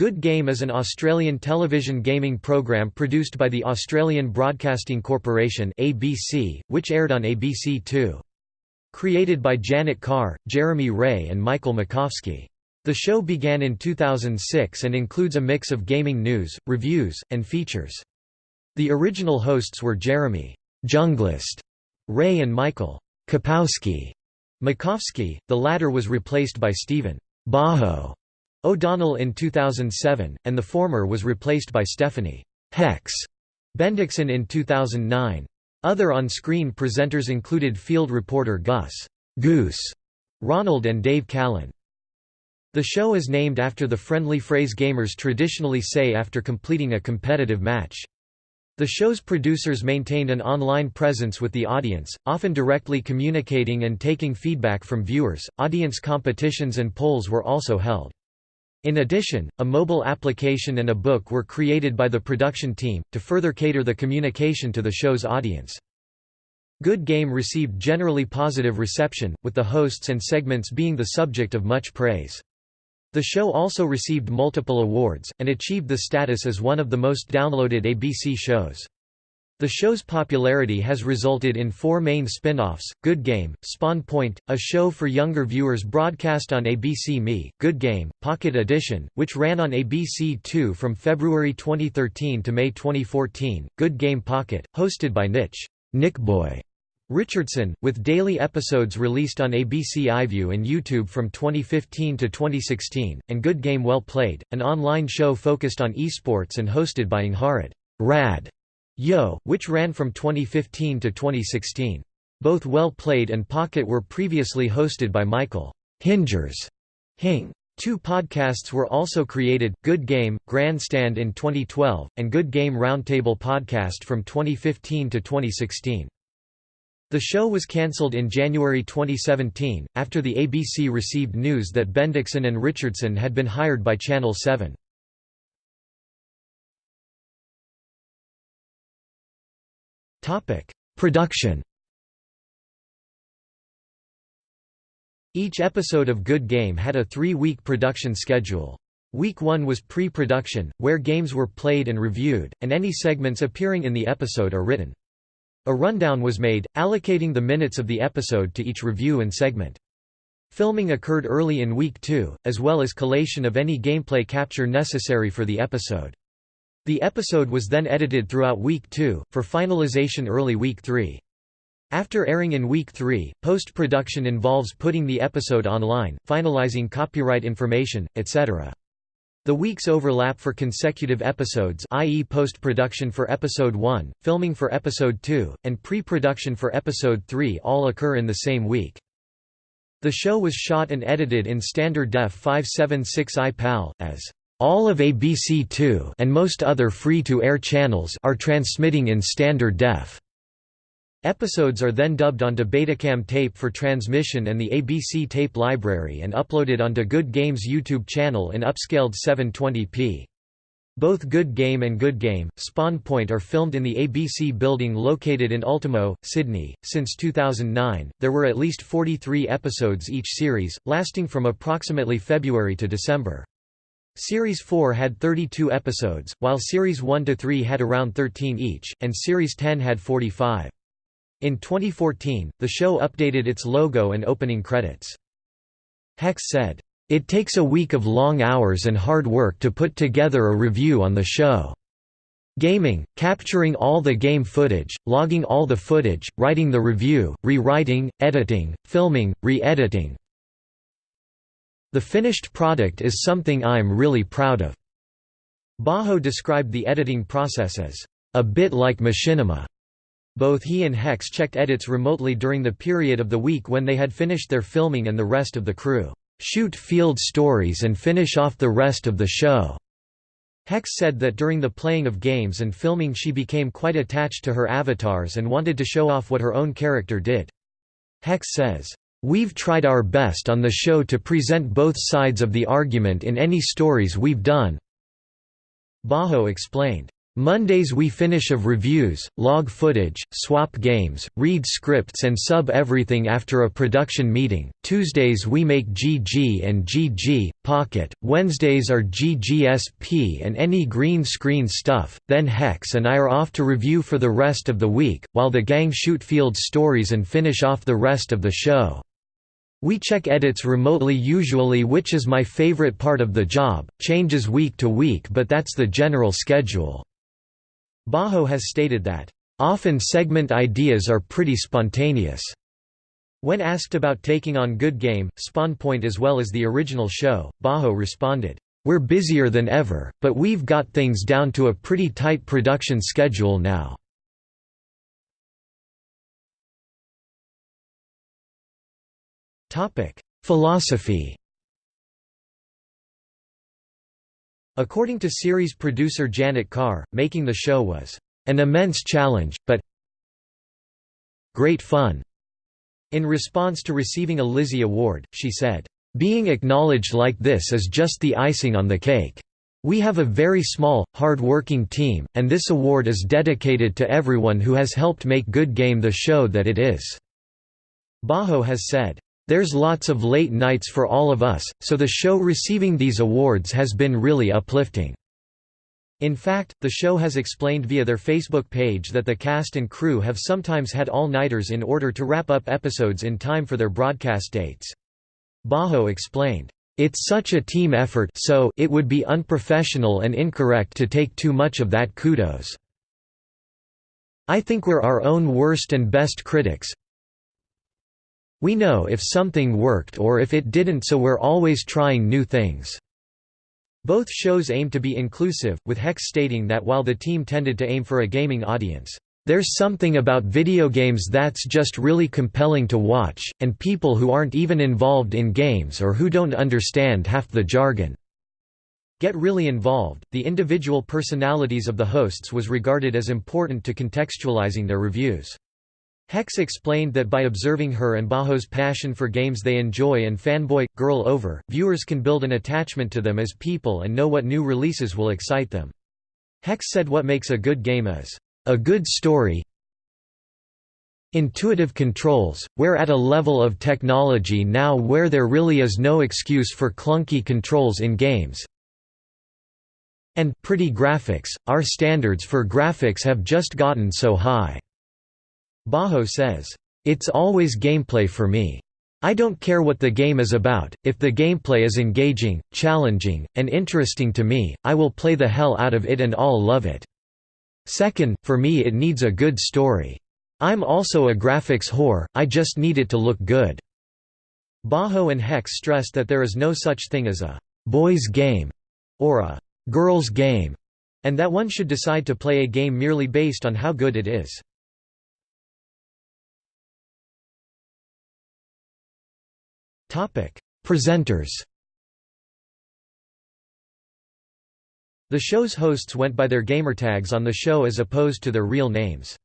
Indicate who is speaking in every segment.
Speaker 1: Good Game is an Australian television gaming program produced by the Australian Broadcasting Corporation (ABC), which aired on ABC Two. Created by Janet Carr, Jeremy Ray and Michael Makovsky. The show began in 2006 and includes a mix of gaming news, reviews, and features. The original hosts were Jeremy Junglist Ray and Michael Kapowski Makovsky, the latter was replaced by Stephen Bajo O'Donnell in 2007, and the former was replaced by Stephanie Hex Bendixsen in 2009. Other on-screen presenters included field reporter Gus Goose Ronald and Dave Callan. The show is named after the friendly phrase gamers traditionally say after completing a competitive match. The show's producers maintained an online presence with the audience, often directly communicating and taking feedback from viewers. Audience competitions and polls were also held. In addition, a mobile application and a book were created by the production team, to further cater the communication to the show's audience. Good Game received generally positive reception, with the hosts and segments being the subject of much praise. The show also received multiple awards, and achieved the status as one of the most downloaded ABC shows. The show's popularity has resulted in four main spin-offs, Good Game, Spawn Point, a show for younger viewers broadcast on ABC Me, Good Game, Pocket Edition, which ran on ABC2 from February 2013 to May 2014, Good Game Pocket, hosted by Nich Nick Boy Richardson, with daily episodes released on ABC iView and YouTube from 2015 to 2016, and Good Game Well Played, an online show focused on esports and hosted by Angharad Rad Yeo, which ran from 2015 to 2016. Both Well Played and Pocket were previously hosted by Michael Hingers Hing. Two podcasts were also created, Good Game, Grandstand in 2012, and Good Game Roundtable podcast from 2015 to 2016. The show was cancelled in January 2017, after the ABC received news that Bendixsen and Richardson had been hired by Channel 7. Production Each episode of Good Game had a three-week production schedule. Week 1 was pre-production, where games were played and reviewed, and any segments appearing in the episode are written. A rundown was made, allocating the minutes of the episode to each review and segment. Filming occurred early in Week 2, as well as collation of any gameplay capture necessary for the episode. The episode was then edited throughout Week 2, for finalization early Week 3. After airing in Week 3, post-production involves putting the episode online, finalizing copyright information, etc. The weeks overlap for consecutive episodes i.e. post-production for Episode 1, filming for Episode 2, and pre-production for Episode 3 all occur in the same week. The show was shot and edited in standard def 576i PAL, as all of ABC2 and most other free-to-air channels are transmitting in standard def. Episodes are then dubbed onto Betacam tape for transmission and the ABC tape library and uploaded onto Good Game's YouTube channel in upscaled 720p. Both Good Game and Good Game, Spawn Point are filmed in the ABC building located in Ultimo, Sydney. Since 2009, there were at least 43 episodes each series, lasting from approximately February to December. Series 4 had 32 episodes, while Series 1–3 had around 13 each, and Series 10 had 45. In 2014, the show updated its logo and opening credits. Hex said, "...it takes a week of long hours and hard work to put together a review on the show. Gaming, capturing all the game footage, logging all the footage, writing the review, rewriting, editing, filming, re-editing, the finished product is something I'm really proud of." Bajo described the editing process as, "...a bit like machinima." Both he and Hex checked edits remotely during the period of the week when they had finished their filming and the rest of the crew, "...shoot field stories and finish off the rest of the show." Hex said that during the playing of games and filming she became quite attached to her avatars and wanted to show off what her own character did. Hex says, We've tried our best on the show to present both sides of the argument in any stories we've done." Bajo explained, Mondays we finish of reviews, log footage, swap games, read scripts and sub everything after a production meeting. Tuesdays we make GG and GG, Pocket. Wednesdays are GGSP and any green screen stuff. Then Hex and I are off to review for the rest of the week, while the gang shoot field stories and finish off the rest of the show. We check edits remotely usually which is my favorite part of the job, changes week to week but that's the general schedule. Bajo has stated that, "...often segment ideas are pretty spontaneous." When asked about taking on Good Game, Spawnpoint as well as the original show, Bajo responded, "...we're busier than ever, but we've got things down to a pretty tight production schedule now." Philosophy According to series producer Janet Carr, making the show was an immense challenge, but great fun. In response to receiving a Lizzie Award, she said, Being acknowledged like this is just the icing on the cake. We have a very small, hard-working team, and this award is dedicated to everyone who has helped make Good Game the show that it is." Bajo has said, there's lots of late nights for all of us, so the show receiving these awards has been really uplifting. In fact, the show has explained via their Facebook page that the cast and crew have sometimes had all-nighters in order to wrap up episodes in time for their broadcast dates. Bajo explained, "...it's such a team effort so it would be unprofessional and incorrect to take too much of that kudos. I think we're our own worst and best critics, we know if something worked or if it didn't so we're always trying new things." Both shows aim to be inclusive, with Hex stating that while the team tended to aim for a gaming audience, "...there's something about video games that's just really compelling to watch, and people who aren't even involved in games or who don't understand half the jargon." Get really involved, the individual personalities of the hosts was regarded as important to contextualizing their reviews. Hex explained that by observing her and Baho's passion for games they enjoy and fanboy, girl over, viewers can build an attachment to them as people and know what new releases will excite them. Hex said what makes a good game is, "...a good story intuitive controls, we're at a level of technology now where there really is no excuse for clunky controls in games and pretty graphics, our standards for graphics have just gotten so high." Bajo says, "...it's always gameplay for me. I don't care what the game is about, if the gameplay is engaging, challenging, and interesting to me, I will play the hell out of it and I'll love it. Second, for me it needs a good story. I'm also a graphics whore, I just need it to look good." Bajo and Hex stressed that there is no such thing as a «boys' game» or a «girls' game», and that one should decide to play a game merely based on how good it is. Presenters. The show's hosts went by their gamertags on the show as opposed to their real names.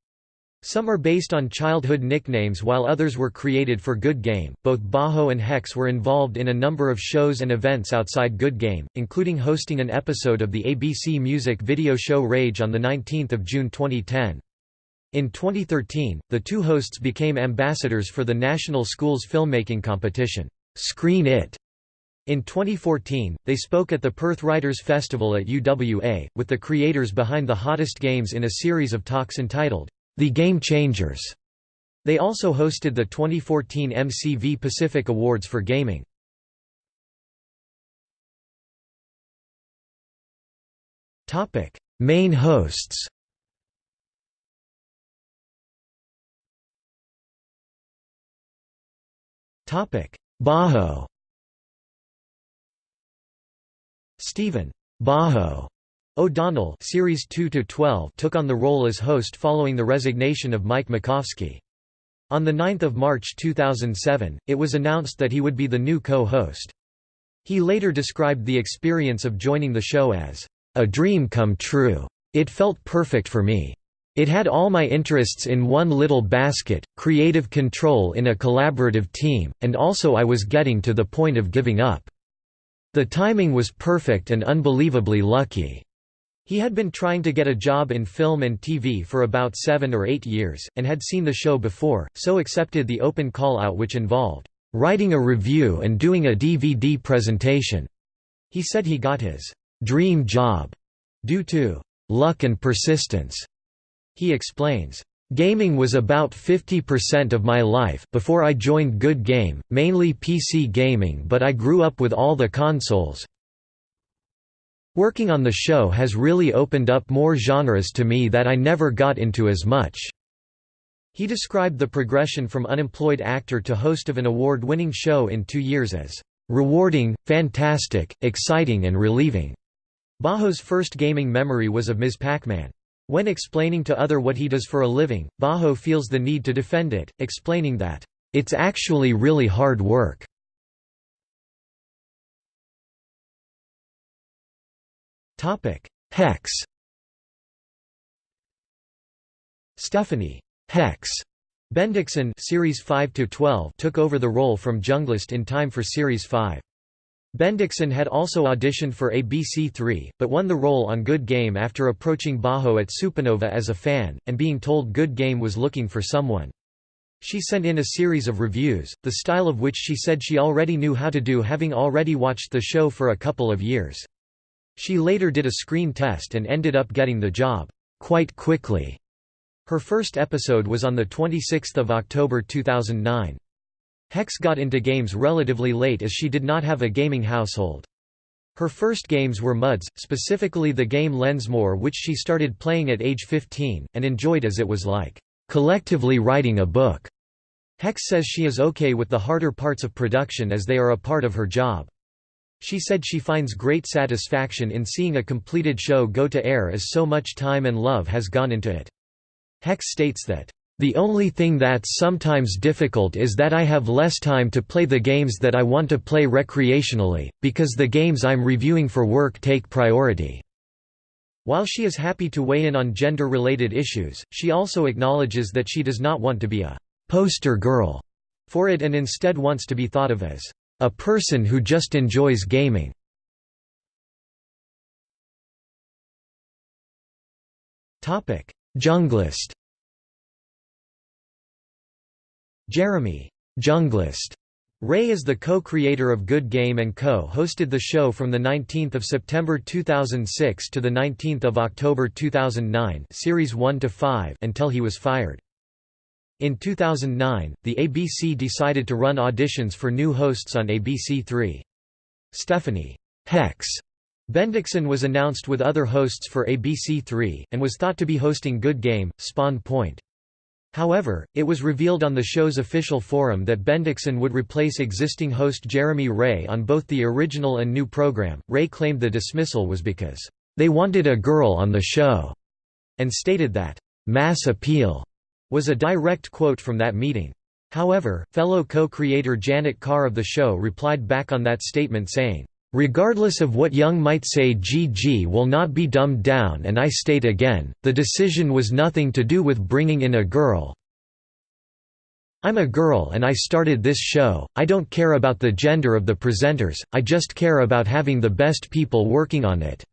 Speaker 1: Some are based on childhood nicknames while others were created for Good Game. Both Bajo and Hex were involved in a number of shows and events outside Good Game, including hosting an episode of the ABC Music video show Rage on 19 June 2010. In 2013, the two hosts became ambassadors for the National Schools Filmmaking Competition. Screen It. In 2014, they spoke at the Perth Writers' Festival at UWA, with the creators behind the hottest games in a series of talks entitled, The Game Changers. They also hosted the 2014 MCV Pacific Awards for Gaming. Main hosts Bajo Stephen Baho O'Donnell Series 2 to 12 took on the role as host following the resignation of Mike Makovsky. On 9 March 2007, it was announced that he would be the new co-host. He later described the experience of joining the show as, "...a dream come true. It felt perfect for me. It had all my interests in one little basket, creative control in a collaborative team, and also I was getting to the point of giving up. The timing was perfect and unbelievably lucky." He had been trying to get a job in film and TV for about seven or eight years, and had seen the show before, so accepted the open call-out which involved, "...writing a review and doing a DVD presentation." He said he got his "...dream job," due to "...luck and persistence." He explains, Gaming was about 50% of my life before I joined Good Game, mainly PC gaming but I grew up with all the consoles. Working on the show has really opened up more genres to me that I never got into as much." He described the progression from unemployed actor to host of an award-winning show in two years as, "...rewarding, fantastic, exciting and relieving." Baho's first gaming memory was of Ms. Pac-Man. When explaining to other what he does for a living, Bajo feels the need to defend it, explaining that, "...it's actually really hard work." Hex Stephanie Hex Bendixsen series 5 to 12 took over the role from Junglist in time for series 5. Bendixsen had also auditioned for ABC3, but won the role on Good Game after approaching Bajo at Supernova as a fan, and being told Good Game was looking for someone. She sent in a series of reviews, the style of which she said she already knew how to do having already watched the show for a couple of years. She later did a screen test and ended up getting the job, quite quickly. Her first episode was on 26 October 2009. Hex got into games relatively late as she did not have a gaming household. Her first games were MUDs, specifically the game Lensmoor which she started playing at age 15, and enjoyed as it was like, "...collectively writing a book." Hex says she is okay with the harder parts of production as they are a part of her job. She said she finds great satisfaction in seeing a completed show go to air as so much time and love has gone into it. Hex states that, the only thing that's sometimes difficult is that I have less time to play the games that I want to play recreationally, because the games I'm reviewing for work take priority." While she is happy to weigh in on gender-related issues, she also acknowledges that she does not want to be a «poster girl» for it and instead wants to be thought of as «a person who just enjoys gaming». Junglist Jeremy Junglist Ray is the co-creator of Good Game and Co. hosted the show from 19 September 2006 to 19 October 2009 series 1 to 5 until he was fired. In 2009, the ABC decided to run auditions for new hosts on ABC3. Stephanie Hex Bendixsen was announced with other hosts for ABC3, and was thought to be hosting Good Game, Spawn Point. However, it was revealed on the show's official forum that Bendixsen would replace existing host Jeremy Ray on both the original and new program. Ray claimed the dismissal was because, they wanted a girl on the show, and stated that, mass appeal was a direct quote from that meeting. However, fellow co-creator Janet Carr of the show replied back on that statement saying, Regardless of what Young might say GG will not be dumbed down and I state again, the decision was nothing to do with bringing in a girl. I'm a girl and I started this show, I don't care about the gender of the presenters, I just care about having the best people working on it."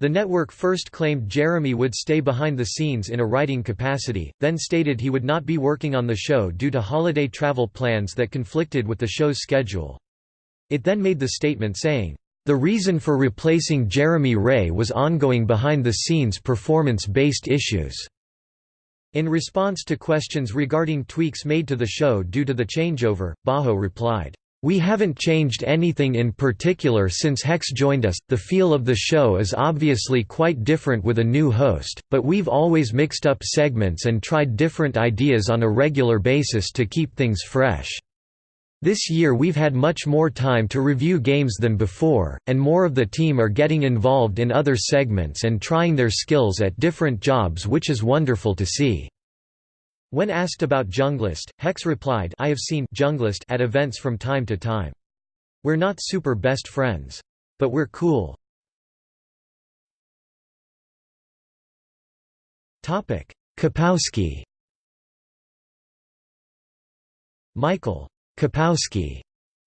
Speaker 1: The network first claimed Jeremy would stay behind the scenes in a writing capacity, then stated he would not be working on the show due to holiday travel plans that conflicted with the show's schedule. It then made the statement saying, "...the reason for replacing Jeremy Ray was ongoing behind-the-scenes performance-based issues." In response to questions regarding tweaks made to the show due to the changeover, Bajo replied, "...we haven't changed anything in particular since Hex joined us, the feel of the show is obviously quite different with a new host, but we've always mixed up segments and tried different ideas on a regular basis to keep things fresh." This year we've had much more time to review games than before, and more of the team are getting involved in other segments and trying their skills at different jobs which is wonderful to see." When asked about Junglist, Hex replied I have seen Junglist at events from time to time. We're not super best friends. But we're cool. Kapowski Michael Kapowski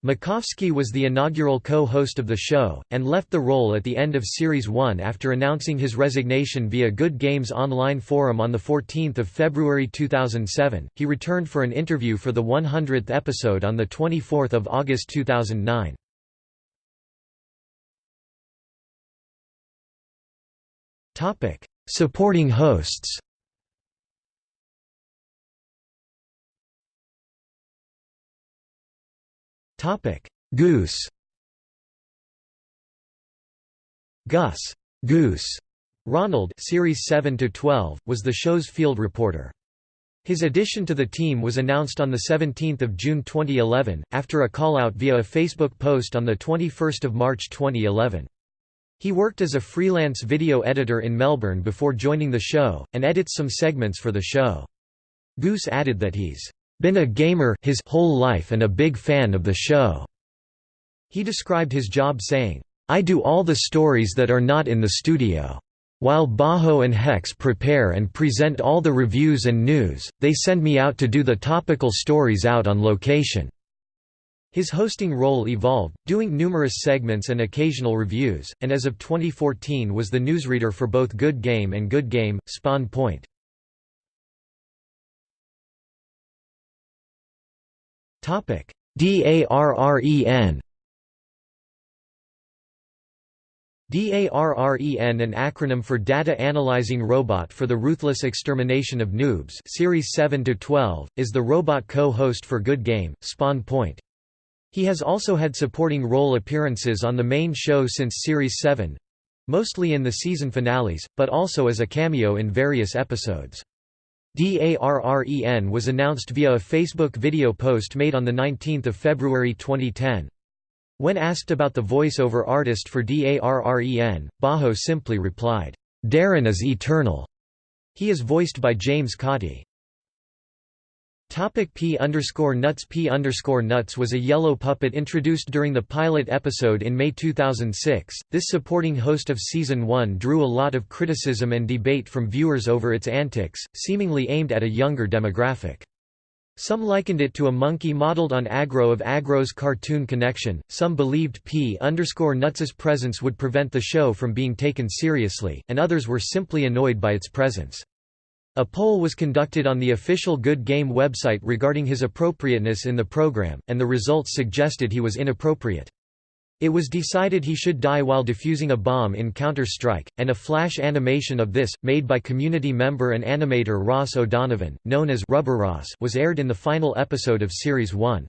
Speaker 1: Makovsky was the inaugural co-host of the show, and left the role at the end of Series 1 after announcing his resignation via Good Games online forum on 14 February 2007. He returned for an interview for the 100th episode on 24 August 2009. Supporting hosts Topic: Goose. Gus Goose Ronald series 7 to 12 was the show's field reporter. His addition to the team was announced on 17 June 2011, after a call-out via a Facebook post on 21 March 2011. He worked as a freelance video editor in Melbourne before joining the show, and edits some segments for the show. Goose added that he's been a gamer his whole life and a big fan of the show. He described his job saying, I do all the stories that are not in the studio. While Bajo and Hex prepare and present all the reviews and news, they send me out to do the topical stories out on location. His hosting role evolved, doing numerous segments and occasional reviews, and as of 2014 was the newsreader for both Good Game and Good Game, Spawn Point. DARREN DARREN an acronym for Data Analyzing Robot for the Ruthless Extermination of Noobs Series 7 to 12 is the robot co-host for Good Game Spawn Point. He has also had supporting role appearances on the main show since Series 7 mostly in the season finales but also as a cameo in various episodes DARREN was announced via a Facebook video post made on 19 February 2010. When asked about the voice-over artist for DARREN, Bajo simply replied, "'Darren is eternal'". He is voiced by James Cawty. Topic P underscore nuts P underscore nuts was a yellow puppet introduced during the pilot episode in May 2006. This supporting host of season 1 drew a lot of criticism and debate from viewers over its antics, seemingly aimed at a younger demographic. Some likened it to a monkey modeled on Agro of Agro's Cartoon Connection. Some believed P underscore nuts's presence would prevent the show from being taken seriously, and others were simply annoyed by its presence. A poll was conducted on the official Good Game website regarding his appropriateness in the program, and the results suggested he was inappropriate. It was decided he should die while defusing a bomb in Counter-Strike, and a flash animation of this, made by community member and animator Ross O'Donovan, known as Rubber Ross, was aired in the final episode of Series 1.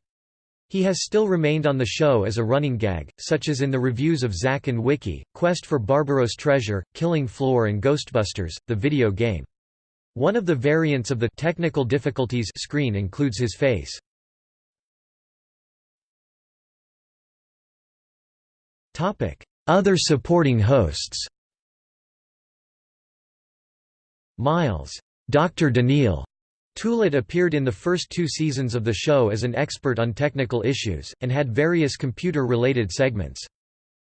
Speaker 1: He has still remained on the show as a running gag, such as in the reviews of Zack and Wiki, Quest for Barbaros Treasure, Killing Floor and Ghostbusters, the video game. One of the variants of the technical difficulties screen includes his face. Other supporting hosts Miles. Dr. Daniil. Toulet appeared in the first two seasons of the show as an expert on technical issues, and had various computer-related segments.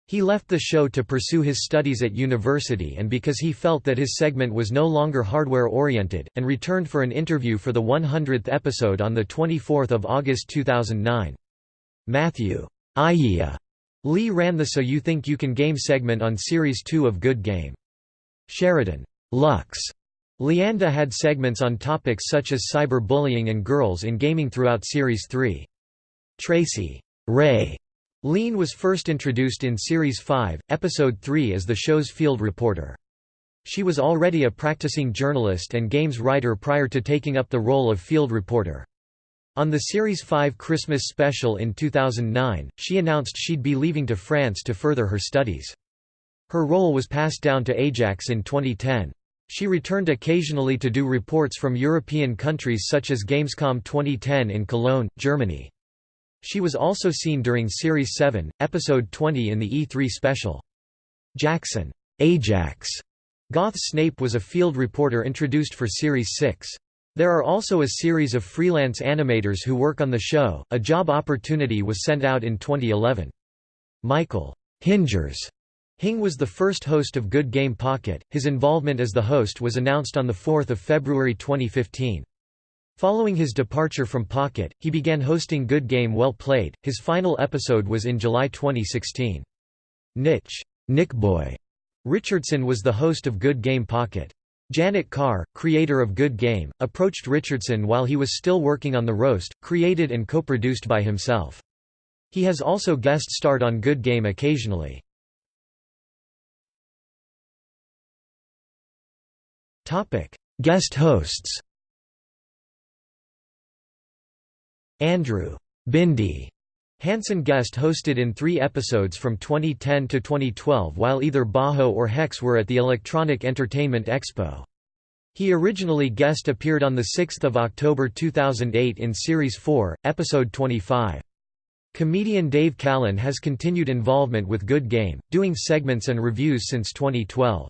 Speaker 1: He left the show to pursue his studies at university and because he felt that his segment was no longer hardware-oriented, and returned for an interview for the 100th episode on 24 August 2009. Matthew Iyea Lee ran the So You Think You Can Game segment on Series 2 of Good Game. Sheridan Lux Leanda had segments on topics such as cyber-bullying and girls in gaming throughout Series 3. Tracy Ray Lien was first introduced in Series 5, Episode 3 as the show's field reporter. She was already a practicing journalist and games writer prior to taking up the role of field reporter. On the Series 5 Christmas special in 2009, she announced she'd be leaving to France to further her studies. Her role was passed down to Ajax in 2010. She returned occasionally to do reports from European countries such as Gamescom 2010 in Cologne, Germany. She was also seen during Series 7, Episode 20 in the E3 special. Jackson Ajax Goth Snape was a field reporter introduced for Series 6. There are also a series of freelance animators who work on the show. A job opportunity was sent out in 2011. Michael Hingers Hing was the first host of Good Game Pocket. His involvement as the host was announced on the 4th of February 2015. Following his departure from Pocket, he began hosting Good Game Well Played. His final episode was in July 2016. Nich Nichboy Richardson was the host of Good Game Pocket. Janet Carr, creator of Good Game, approached Richardson while he was still working on the roast, created and co-produced by himself. He has also guest starred on Good Game occasionally. Guest hosts Andrew Bindi Hansen guest hosted in three episodes from 2010 to 2012 while either Bajo or Hex were at the Electronic Entertainment Expo. He originally guest appeared on 6 October 2008 in Series 4, Episode 25. Comedian Dave Callan has continued involvement with Good Game, doing segments and reviews since 2012.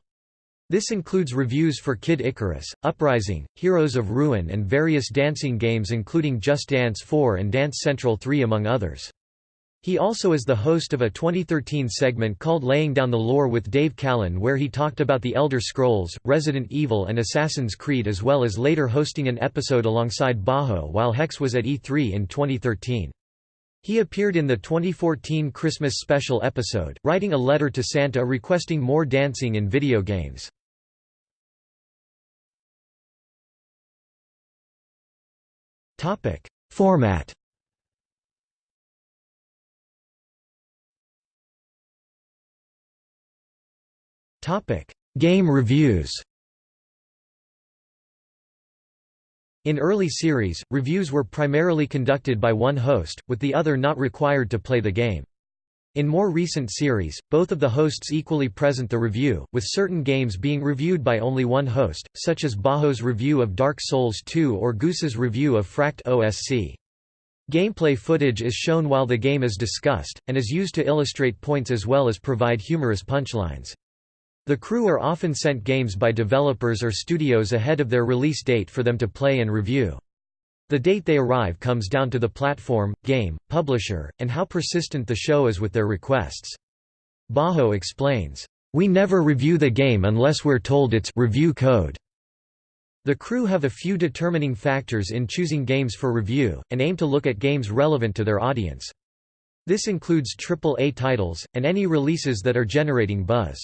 Speaker 1: This includes reviews for Kid Icarus, Uprising, Heroes of Ruin and various dancing games including Just Dance 4 and Dance Central 3 among others. He also is the host of a 2013 segment called Laying Down the Lore with Dave Callan where he talked about The Elder Scrolls, Resident Evil and Assassin's Creed as well as later hosting an episode alongside Bajo while Hex was at E3 in 2013. He appeared in the 2014 Christmas special episode, writing a letter to Santa requesting more dancing in video games. Format. Topic. Game reviews. In early series, reviews were primarily conducted by one host, with the other not required to play the game. In more recent series, both of the hosts equally present the review, with certain games being reviewed by only one host, such as Baho's review of Dark Souls 2 or Goose's review of Fract OSC. Gameplay footage is shown while the game is discussed, and is used to illustrate points as well as provide humorous punchlines. The crew are often sent games by developers or studios ahead of their release date for them to play and review. The date they arrive comes down to the platform, game, publisher, and how persistent the show is with their requests. Bajo explains, "...we never review the game unless we're told it's review code." The crew have a few determining factors in choosing games for review, and aim to look at games relevant to their audience. This includes AAA titles, and any releases that are generating buzz.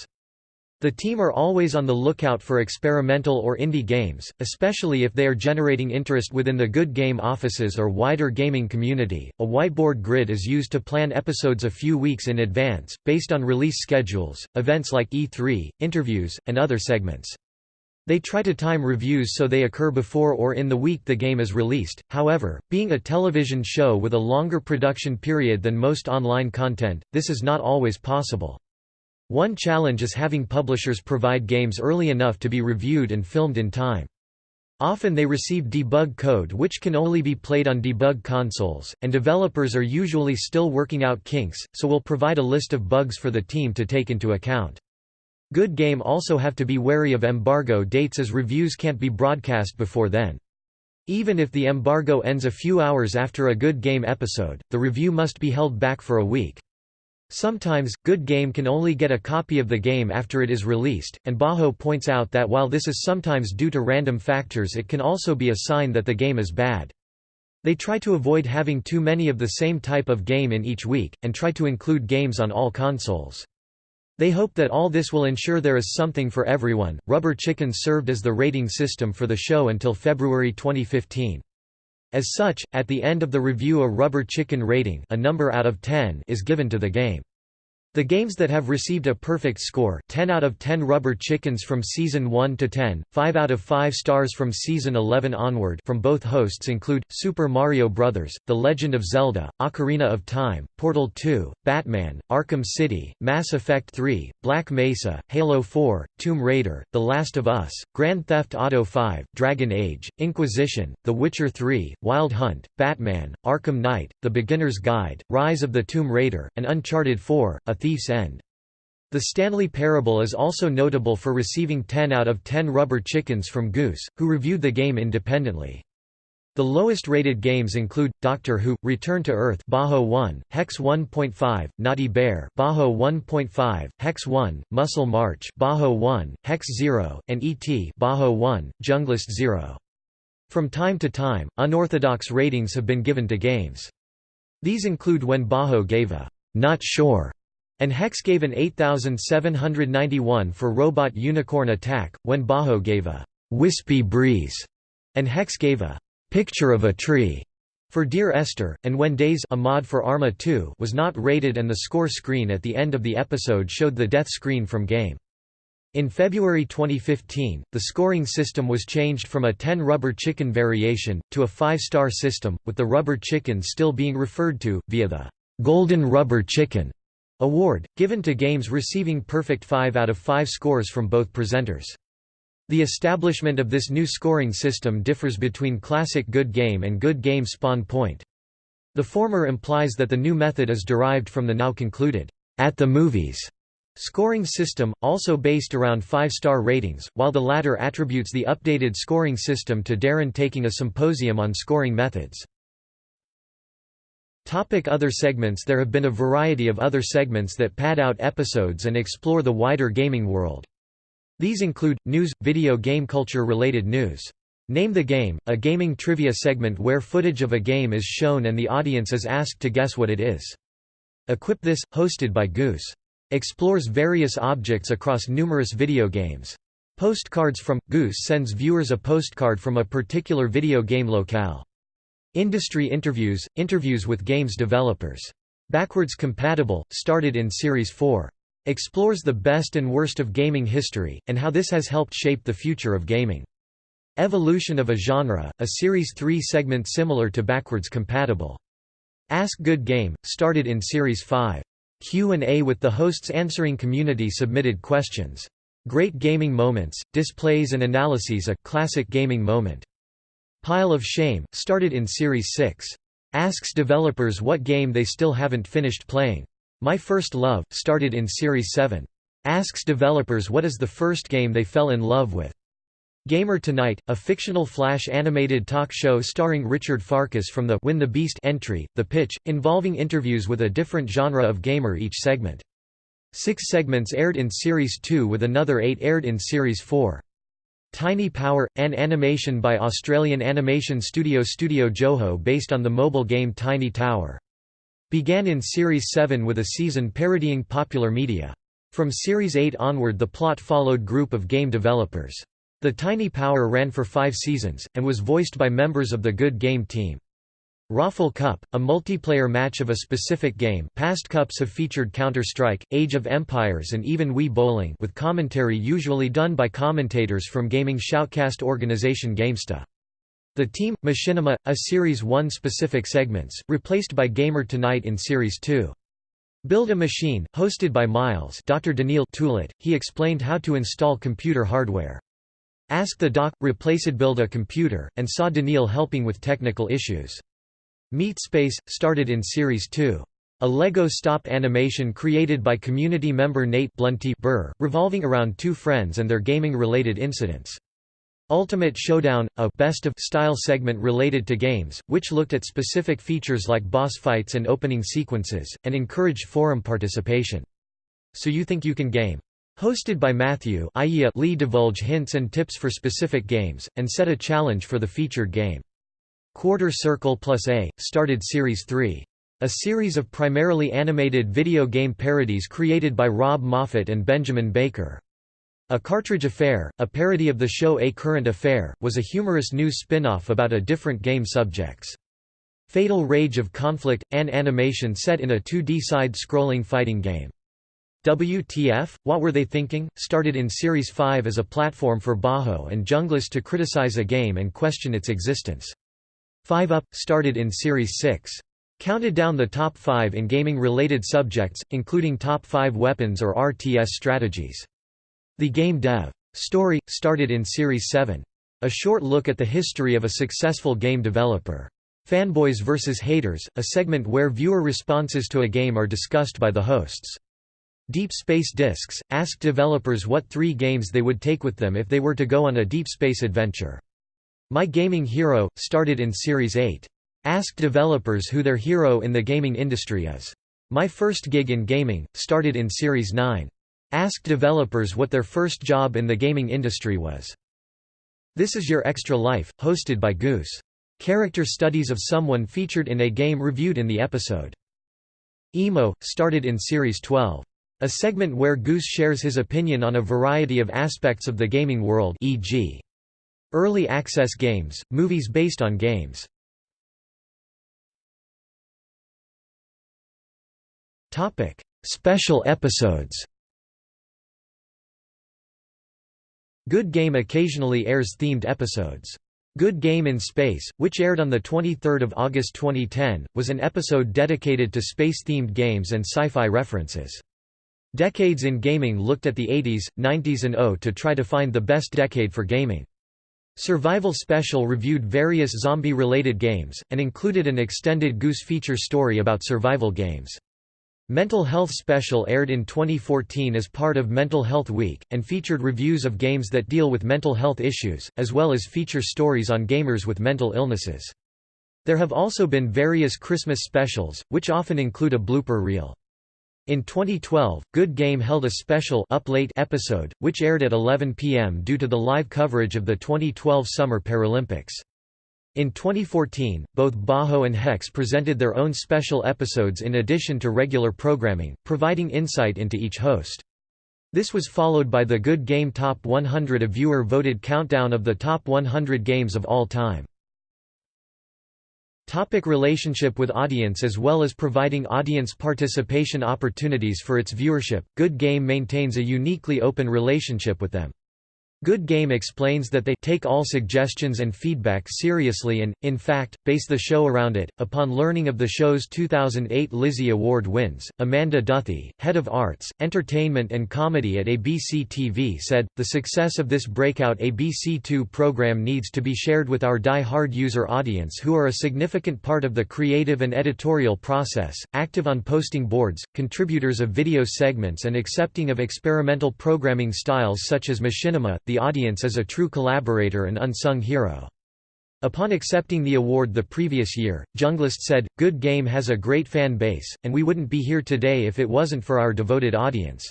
Speaker 1: The team are always on the lookout for experimental or indie games, especially if they are generating interest within the good game offices or wider gaming community. A whiteboard grid is used to plan episodes a few weeks in advance, based on release schedules, events like E3, interviews, and other segments. They try to time reviews so they occur before or in the week the game is released, however, being a television show with a longer production period than most online content, this is not always possible. One challenge is having publishers provide games early enough to be reviewed and filmed in time. Often they receive debug code which can only be played on debug consoles, and developers are usually still working out kinks, so will provide a list of bugs for the team to take into account. Good Game also have to be wary of embargo dates as reviews can't be broadcast before then. Even if the embargo ends a few hours after a Good Game episode, the review must be held back for a week. Sometimes, Good Game can only get a copy of the game after it is released, and Bajo points out that while this is sometimes due to random factors it can also be a sign that the game is bad. They try to avoid having too many of the same type of game in each week, and try to include games on all consoles. They hope that all this will ensure there is something for everyone. Rubber Chicken served as the rating system for the show until February 2015. As such, at the end of the review a rubber chicken rating a number out of 10 is given to the game. The games that have received a perfect score 10 out of 10 rubber chickens from Season 1 to 10, 5 out of 5 stars from Season 11 onward from both hosts include, Super Mario Bros., The Legend of Zelda, Ocarina of Time, Portal 2, Batman, Arkham City, Mass Effect 3, Black Mesa, Halo 4, Tomb Raider, The Last of Us, Grand Theft Auto 5, Dragon Age, Inquisition, The Witcher 3, Wild Hunt, Batman, Arkham Knight, The Beginner's Guide, Rise of the Tomb Raider, and Uncharted 4, A thief's end. The Stanley Parable is also notable for receiving 10 out of 10 rubber chickens from Goose, who reviewed the game independently. The lowest rated games include Doctor Who, Return to Earth, Bajo 1, Hex 1.5, Naughty Bear, Bajo 1.5, Hex 1, Muscle March, Bajo 1, Hex 0, and ET, Bajo 1, Junglist 0. From time to time, unorthodox ratings have been given to games. These include when Bajo gave a «not sure» and Hex gave an 8791 for Robot Unicorn Attack, when Bajo gave a «wispy breeze» and Hex gave a «picture of a tree» for Dear Esther, and when DayZ a mod for Arma 2 was not rated and the score screen at the end of the episode showed the death screen from game. In February 2015, the scoring system was changed from a 10 rubber chicken variation, to a 5-star system, with the rubber chicken still being referred to, via the «Golden Rubber Chicken» award, given to games receiving perfect 5 out of 5 scores from both presenters. The establishment of this new scoring system differs between classic Good Game and Good Game Spawn Point. The former implies that the new method is derived from the now concluded, at the movies Scoring system, also based around five-star ratings, while the latter attributes the updated scoring system to Darren taking a symposium on scoring methods. Topic other segments There have been a variety of other segments that pad out episodes and explore the wider gaming world. These include, news, video game culture related news. Name the Game, a gaming trivia segment where footage of a game is shown and the audience is asked to guess what it is. Equip This, hosted by Goose explores various objects across numerous video games. Postcards from – Goose sends viewers a postcard from a particular video game locale. Industry interviews – interviews with games developers. Backwards Compatible, started in Series 4. Explores the best and worst of gaming history, and how this has helped shape the future of gaming. Evolution of a Genre, a Series 3 segment similar to Backwards Compatible. Ask Good Game, started in Series 5. Q&A with the hosts answering community-submitted questions. Great Gaming Moments, Displays and Analyses a classic gaming moment. Pile of Shame, started in Series 6. Asks developers what game they still haven't finished playing. My First Love, started in Series 7. Asks developers what is the first game they fell in love with. Gamer Tonight, a fictional Flash animated talk show starring Richard Farkas from the Win the Beast entry, The Pitch, involving interviews with a different genre of gamer each segment. Six segments aired in Series 2 with another eight aired in Series 4. Tiny Power, an animation by Australian animation studio Studio Joho based on the mobile game Tiny Tower. Began in Series 7 with a season parodying popular media. From Series 8 onward the plot followed group of game developers. The Tiny Power ran for five seasons, and was voiced by members of the Good Game team. Raffle Cup, a multiplayer match of a specific game past cups have featured Counter-Strike, Age of Empires and even Wii Bowling with commentary usually done by commentators from gaming shoutcast organization GameSta. The Team, Machinima, a Series 1 specific segments, replaced by Gamer Tonight in Series 2. Build a Machine, hosted by Miles Dr. Daniil Toulet, he explained how to install computer hardware. Ask the doc, replaced build a computer, and saw Daniil helping with technical issues. Meatspace, started in Series 2. A Lego stop animation created by community member Nate Blunty Burr, revolving around two friends and their gaming-related incidents. Ultimate Showdown, a best of style segment related to games, which looked at specific features like boss fights and opening sequences, and encouraged forum participation. So you think you can game? Hosted by Matthew Lee divulge hints and tips for specific games, and set a challenge for the featured game. Quarter Circle Plus A, started Series 3. A series of primarily animated video game parodies created by Rob Moffat and Benjamin Baker. A Cartridge Affair, a parody of the show A Current Affair, was a humorous news spin-off about a different game subjects. Fatal Rage of Conflict, an animation set in a 2D side-scrolling fighting game. WTF, What Were They Thinking? started in Series 5 as a platform for Bajo and Junglist to criticize a game and question its existence. 5 Up, started in Series 6. Counted down the top 5 in gaming-related subjects, including top 5 weapons or RTS strategies. The Game Dev. Story, started in Series 7. A short look at the history of a successful game developer. Fanboys vs. Haters, a segment where viewer responses to a game are discussed by the hosts. Deep Space Discs, asked developers what three games they would take with them if they were to go on a deep space adventure. My Gaming Hero, started in Series 8. Ask developers who their hero in the gaming industry is. My First Gig in Gaming, started in Series 9. Ask developers what their first job in the gaming industry was. This Is Your Extra Life, hosted by Goose. Character studies of someone featured in a game reviewed in the episode. Emo, started in Series 12. A segment where Goose shares his opinion on a variety of aspects of the gaming world e.g. early access games, movies based on games. Topic: Special episodes Good Game occasionally airs themed episodes. Good Game in Space, which aired on 23 August 2010, was an episode dedicated to space-themed games and sci-fi references. Decades in Gaming looked at the 80s, 90s and 0 to try to find the best decade for gaming. Survival Special reviewed various zombie-related games, and included an extended Goose feature story about survival games. Mental Health Special aired in 2014 as part of Mental Health Week, and featured reviews of games that deal with mental health issues, as well as feature stories on gamers with mental illnesses. There have also been various Christmas specials, which often include a blooper reel. In 2012, Good Game held a special Up Late episode, which aired at 11 p.m. due to the live coverage of the 2012 Summer Paralympics. In 2014, both Bajo and Hex presented their own special episodes in addition to regular programming, providing insight into each host. This was followed by the Good Game Top 100 a viewer-voted countdown of the top 100 games of all time. Topic relationship with audience As well as providing audience participation opportunities for its viewership, Good Game maintains a uniquely open relationship with them. Good Game explains that they take all suggestions and feedback seriously and, in fact, base the show around it. Upon learning of the show's 2008 Lizzie Award wins, Amanda Duthie, head of arts, entertainment, and comedy at ABC TV, said, The success of this breakout ABC2 program needs to be shared with our die hard user audience who are a significant part of the creative and editorial process, active on posting boards, contributors of video segments, and accepting of experimental programming styles such as machinima. The the audience as a true collaborator and unsung hero. Upon accepting the award the previous year, Junglist said, Good Game has a great fan base, and we wouldn't be here today if it wasn't for our devoted audience.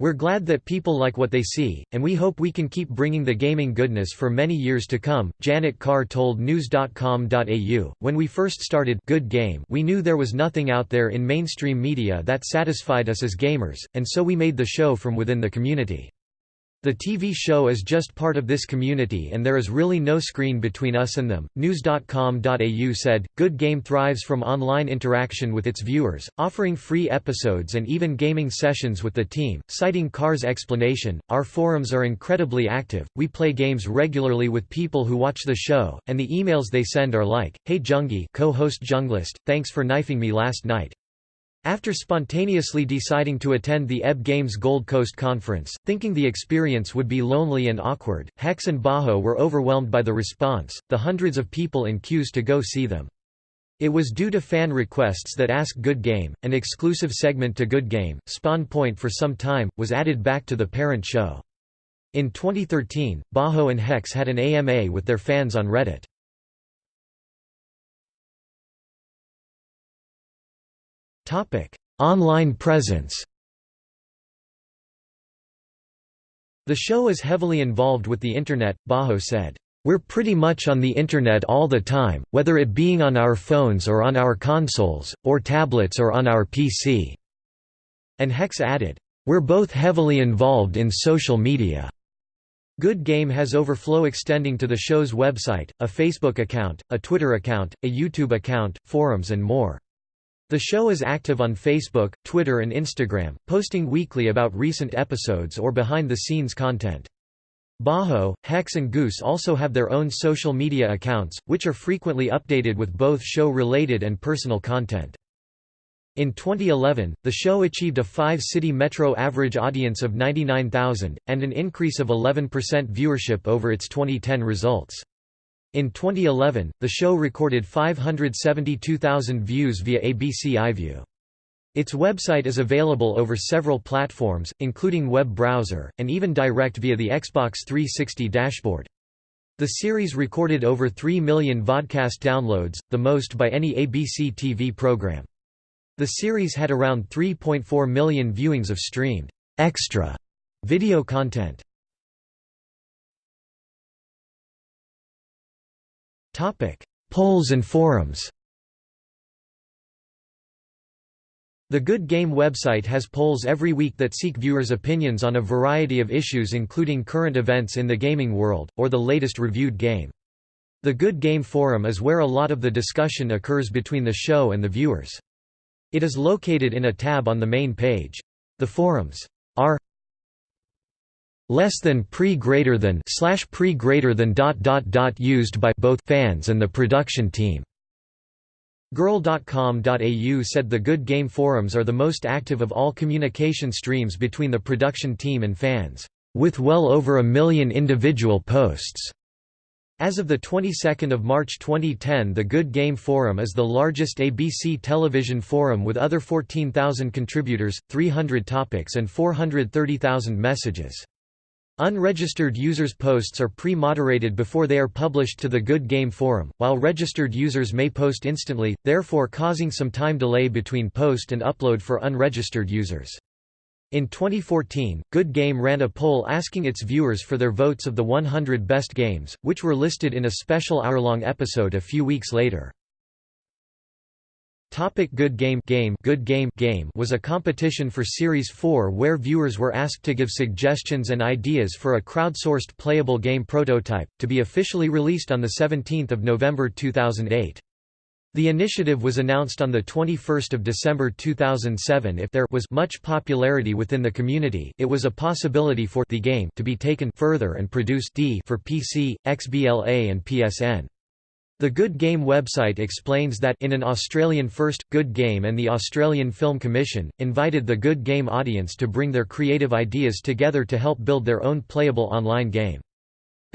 Speaker 1: We're glad that people like what they see, and we hope we can keep bringing the gaming goodness for many years to come. Janet Carr told News.com.au, When we first started Good Game, we knew there was nothing out there in mainstream media that satisfied us as gamers, and so we made the show from within the community. The TV show is just part of this community and there is really no screen between us and them. News.com.au said, Good Game thrives from online interaction with its viewers, offering free episodes and even gaming sessions with the team. Citing Carr's explanation, Our forums are incredibly active, we play games regularly with people who watch the show, and the emails they send are like, Hey Jungie co-host Junglist, thanks for knifing me last night. After spontaneously deciding to attend the EB Games Gold Coast Conference, thinking the experience would be lonely and awkward, Hex and Bajo were overwhelmed by the response, the hundreds of people in queues to go see them. It was due to fan requests that Ask Good Game, an exclusive segment to Good Game, Spawn Point for some time, was added back to the parent show. In 2013, Bajo and Hex had an AMA with their fans on Reddit. Online presence The show is heavily involved with the Internet, Bajo said. We're pretty much on the Internet all the time, whether it being on our phones or on our consoles, or tablets or on our PC." And Hex added, "We're both heavily involved in social media." Good Game has overflow extending to the show's website, a Facebook account, a Twitter account, a YouTube account, forums and more. The show is active on Facebook, Twitter and Instagram, posting weekly about recent episodes or behind-the-scenes content. Bajo, Hex and Goose also have their own social media accounts, which are frequently updated with both show-related and personal content. In 2011, the show achieved a five-city metro average audience of 99,000, and an increase of 11% viewership over its 2010 results. In 2011, the show recorded 572,000 views via ABC iView. Its website is available over several platforms, including web browser, and even direct via the Xbox 360 dashboard. The series recorded over 3 million vodcast downloads, the most by any ABC TV program. The series had around 3.4 million viewings of streamed extra video content. Polls and forums The Good Game website has polls every week that seek viewers' opinions on a variety of issues including current events in the gaming world, or the latest reviewed game. The Good Game Forum is where a lot of the discussion occurs between the show and the viewers. It is located in a tab on the main page. The forums are less than pre greater than slash pre greater than dot dot dot used by both fans and the production team. Girl.com.au said the Good Game forums are the most active of all communication streams between the production team and fans, with well over a million individual posts. As of the 22nd of March 2010 the Good Game Forum is the largest ABC television forum with other 14,000 contributors, 300 topics and 430,000 messages. Unregistered users' posts are pre-moderated before they are published to the Good Game Forum, while registered users may post instantly, therefore causing some time delay between post and upload for unregistered users. In 2014, Good Game ran a poll asking its viewers for their votes of the 100 best games, which were listed in a special hour-long episode a few weeks later. Topic Good Game Game Good Game Game was a competition for Series 4 where viewers were asked to give suggestions and ideas for a crowdsourced playable game prototype, to be officially released on 17 November 2008. The initiative was announced on 21 December 2007 if there was much popularity within the community it was a possibility for the game to be taken further and produced D for PC, XBLA and PSN. The Good Game website explains that in an Australian first, Good Game and the Australian Film Commission, invited the Good Game audience to bring their creative ideas together to help build their own playable online game.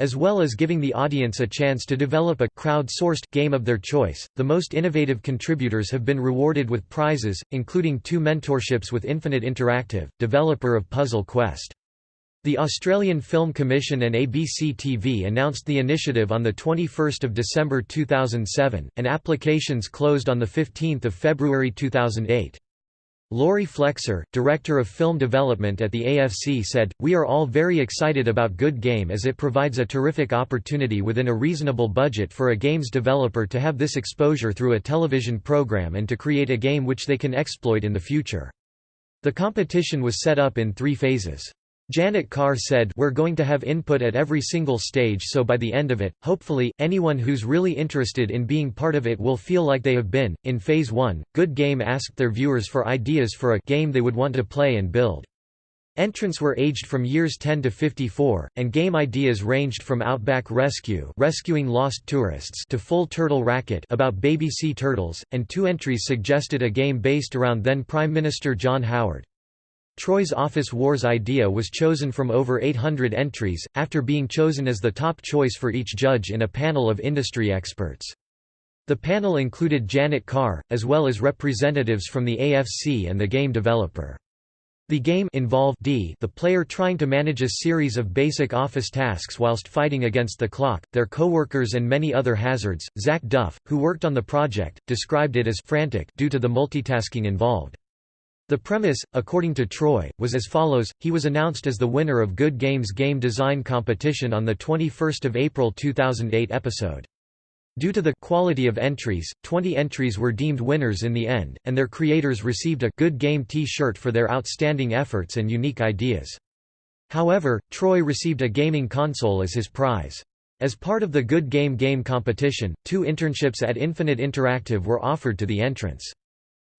Speaker 1: As well as giving the audience a chance to develop a crowd-sourced game of their choice, the most innovative contributors have been rewarded with prizes, including two mentorships with Infinite Interactive, developer of Puzzle Quest. The Australian Film Commission and ABC TV announced the initiative on 21 December 2007, and applications closed on 15 February 2008. Laurie Flexer, Director of Film Development at the AFC said, We are all very excited about Good Game as it provides a terrific opportunity within a reasonable budget for a games developer to have this exposure through a television program and to create a game which they can exploit in the future. The competition was set up in three phases. Janet Carr said We're going to have input at every single stage so by the end of it, hopefully, anyone who's really interested in being part of it will feel like they have been. In Phase 1, Good Game asked their viewers for ideas for a game they would want to play and build. Entrants were aged from years 10 to 54, and game ideas ranged from Outback Rescue rescuing lost tourists to Full Turtle Racket about baby sea turtles, and two entries suggested a game based around then Prime Minister John Howard. Troy's Office Wars idea was chosen from over 800 entries, after being chosen as the top choice for each judge in a panel of industry experts. The panel included Janet Carr, as well as representatives from the AFC and the game developer. The game involved D the player trying to manage a series of basic office tasks whilst fighting against the clock, their coworkers and many other hazards. Zach Duff, who worked on the project, described it as frantic due to the multitasking involved. The premise, according to Troy, was as follows, he was announced as the winner of Good Games Game Design Competition on the 21 April 2008 episode. Due to the quality of entries, 20 entries were deemed winners in the end, and their creators received a Good Game T-shirt for their outstanding efforts and unique ideas. However, Troy received a gaming console as his prize. As part of the Good Game Game competition, two internships at Infinite Interactive were offered to the entrants.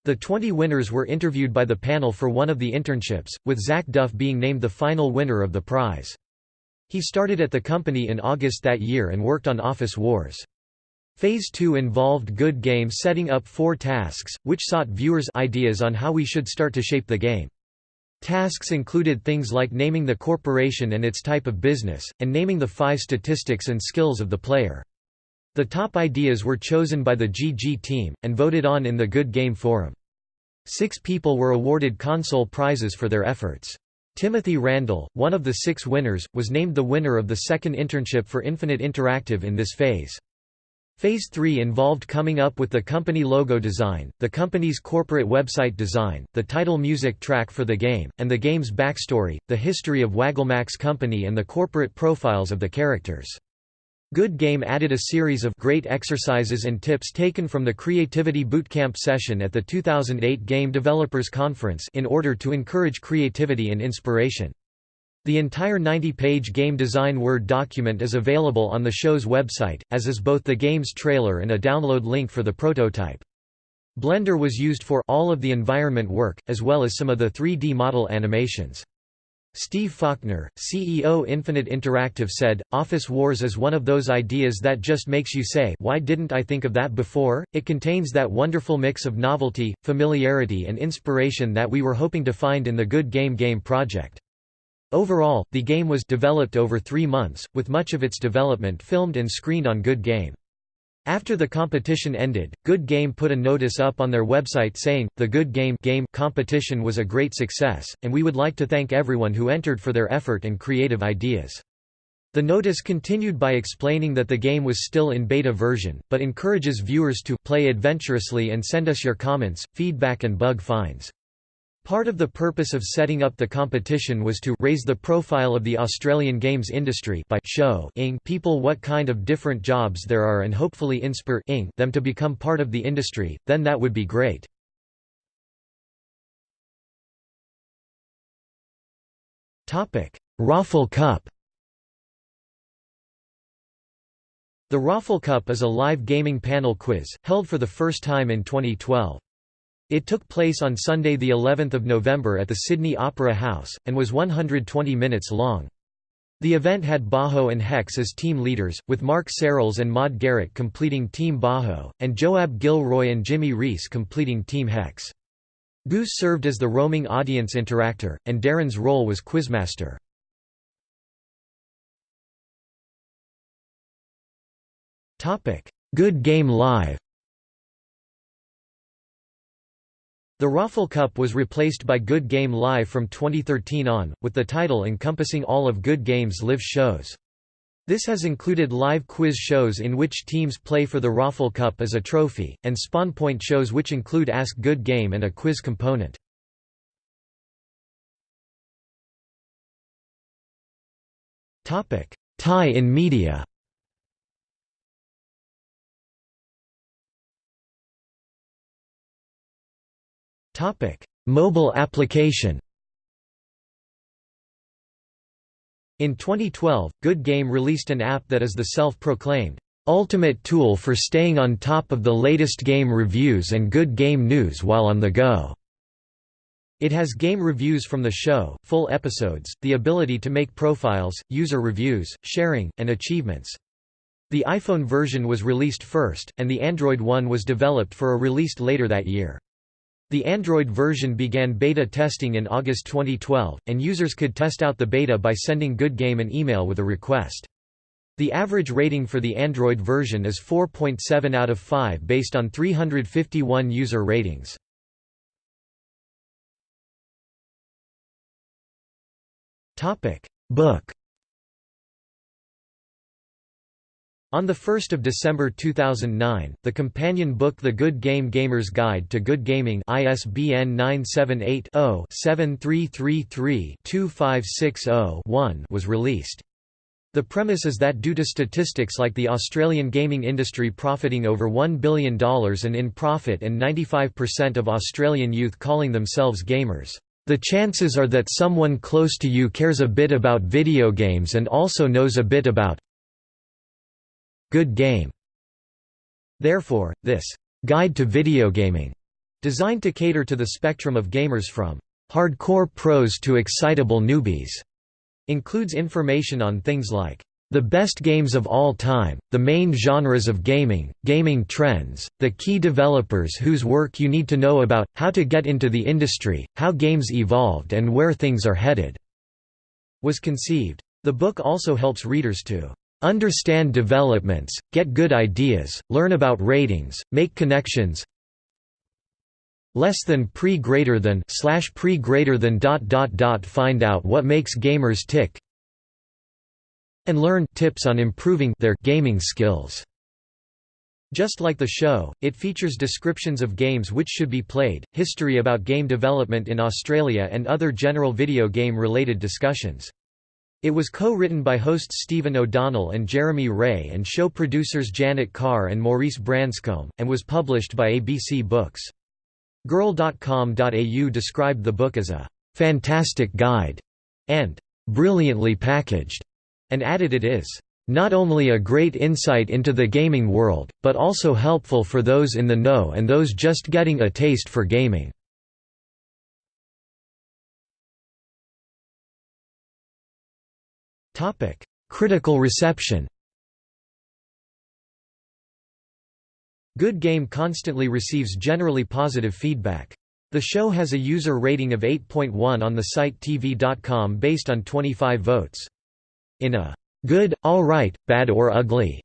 Speaker 1: The 20 winners were interviewed by the panel for one of the internships, with Zach Duff being named the final winner of the prize. He started at the company in August that year and worked on Office Wars. Phase 2 involved Good Game setting up four tasks, which sought viewers' ideas on how we should start to shape the game. Tasks included things like naming the corporation and its type of business, and naming the five statistics and skills of the player. The top ideas were chosen by the GG team, and voted on in the Good Game Forum. Six people were awarded console prizes for their efforts. Timothy Randall, one of the six winners, was named the winner of the second internship for Infinite Interactive in this phase. Phase 3 involved coming up with the company logo design, the company's corporate website design, the title music track for the game, and the game's backstory, the history of Wagglemax Company and the corporate profiles of the characters. Good Game added a series of great exercises and tips taken from the Creativity Bootcamp session at the 2008 Game Developers Conference in order to encourage creativity and inspiration. The entire 90-page game design Word document is available on the show's website, as is both the game's trailer and a download link for the prototype. Blender was used for all of the environment work, as well as some of the 3D model animations. Steve Fawkner, CEO Infinite Interactive said, Office Wars is one of those ideas that just makes you say why didn't I think of that before? It contains that wonderful mix of novelty, familiarity and inspiration that we were hoping to find in the Good Game Game project. Overall, the game was developed over three months, with much of its development filmed and screened on Good Game. After the competition ended, Good Game put a notice up on their website saying, the Good Game, game competition was a great success, and we would like to thank everyone who entered for their effort and creative ideas. The notice continued by explaining that the game was still in beta version, but encourages viewers to play adventurously and send us your comments, feedback and bug finds. Part of the purpose of setting up the competition was to raise the profile of the Australian games industry by showing people what kind of different jobs there are and hopefully inspire them to become part of the industry, then that would be great. Raffle Cup The Raffle Cup is a live gaming panel quiz, held for the first time in 2012. It took place on Sunday the 11th of November at the Sydney Opera House, and was 120 minutes long. The event had Bajo and Hex as team leaders, with Mark Serrels and Maud Garrick completing Team Bajo, and Joab Gilroy and Jimmy Reese completing Team Hex. Goose served as the roaming audience interactor, and Darren's role was quizmaster. Good Game Live The Raffle Cup was replaced by Good Game Live from 2013 on, with the title encompassing all of Good Game's live shows. This has included live quiz shows in which teams play for the Raffle Cup as a trophy, and spawn point shows which include Ask Good Game and a quiz component. Tie-in media Topic: Mobile application. In 2012, Good Game released an app that is the self-proclaimed ultimate tool for staying on top of the latest game reviews and good game news while on the go. It has game reviews from the show, full episodes, the ability to make profiles, user reviews, sharing, and achievements. The iPhone version was released first, and the Android one was developed for a released later that year. The Android version began beta testing in August 2012, and users could test out the beta by sending Good Game an email with a request. The average rating for the Android version is 4.7 out of 5 based on 351 user ratings. Book On 1 December 2009, the companion book The Good Game Gamer's Guide to Good Gaming ISBN 978-0-7333-2560-1 was released. The premise is that due to statistics like the Australian gaming industry profiting over $1 billion and in profit and 95% of Australian youth calling themselves gamers, the chances are that someone close to you cares a bit about video games and also knows a bit about good game. Therefore, this guide to video gaming, designed to cater to the spectrum of gamers from hardcore pros to excitable newbies, includes information on things like the best games of all time, the main genres of gaming, gaming trends, the key developers whose work you need to know about, how to get into the industry, how games evolved and where things are headed." was conceived. The book also helps readers to Understand developments, get good ideas, learn about ratings, make connections. Less than pre greater than slash pre greater than dot dot dot find out what makes gamers tick and learn tips on improving their gaming skills. Just like the show, it features descriptions of games which should be played, history about game development in Australia and other general video game related discussions. It was co-written by hosts Stephen O'Donnell and Jeremy Ray and show producers Janet Carr and Maurice Branscombe, and was published by ABC Books. Girl.com.au described the book as a «fantastic guide» and «brilliantly packaged», and added it is not only a great insight into the gaming world, but also helpful for those in the know and those just getting a taste for gaming. Critical reception Good Game constantly receives generally positive feedback. The show has a user rating of 8.1 on the site TV.com based on 25 votes. In a good, alright, bad or ugly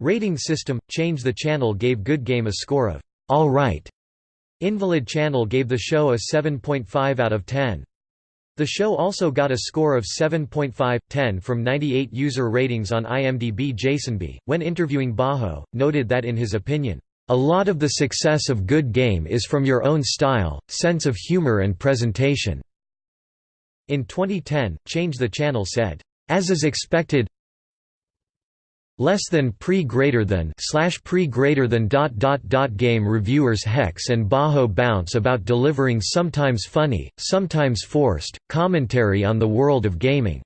Speaker 1: rating system, Change the Channel gave Good Game a score of alright. Invalid Channel gave the show a 7.5 out of 10. The show also got a score of 7.5/10 from 98 user ratings on IMDb. Jason Jasonby, when interviewing Bajo, noted that in his opinion, a lot of the success of Good Game is from your own style, sense of humor and presentation. In 2010, Change the Channel said, as is expected, less than pre greater than slash pre greater than dot dot dot game reviewers Hex and Bajo bounce about delivering sometimes funny, sometimes forced, commentary on the world of gaming.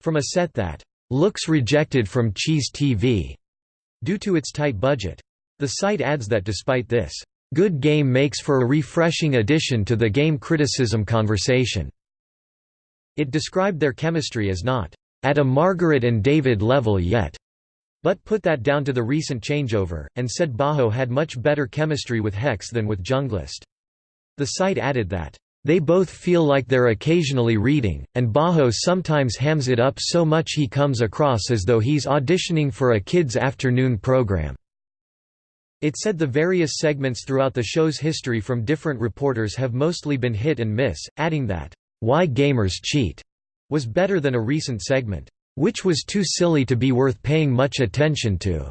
Speaker 1: From a set that looks rejected from Cheez TV due to its tight budget. The site adds that despite this, Good Game makes for a refreshing addition to the game criticism conversation. It described their chemistry as not at a Margaret and David level yet, but put that down to the recent changeover, and said Bajo had much better chemistry with Hex than with Junglist. The site added that, "...they both feel like they're occasionally reading, and Bajo sometimes hams it up so much he comes across as though he's auditioning for a kid's afternoon program." It said the various segments throughout the show's history from different reporters have mostly been hit and miss, adding that, "...why gamers cheat," was better than a recent segment which was too silly to be worth paying much attention to.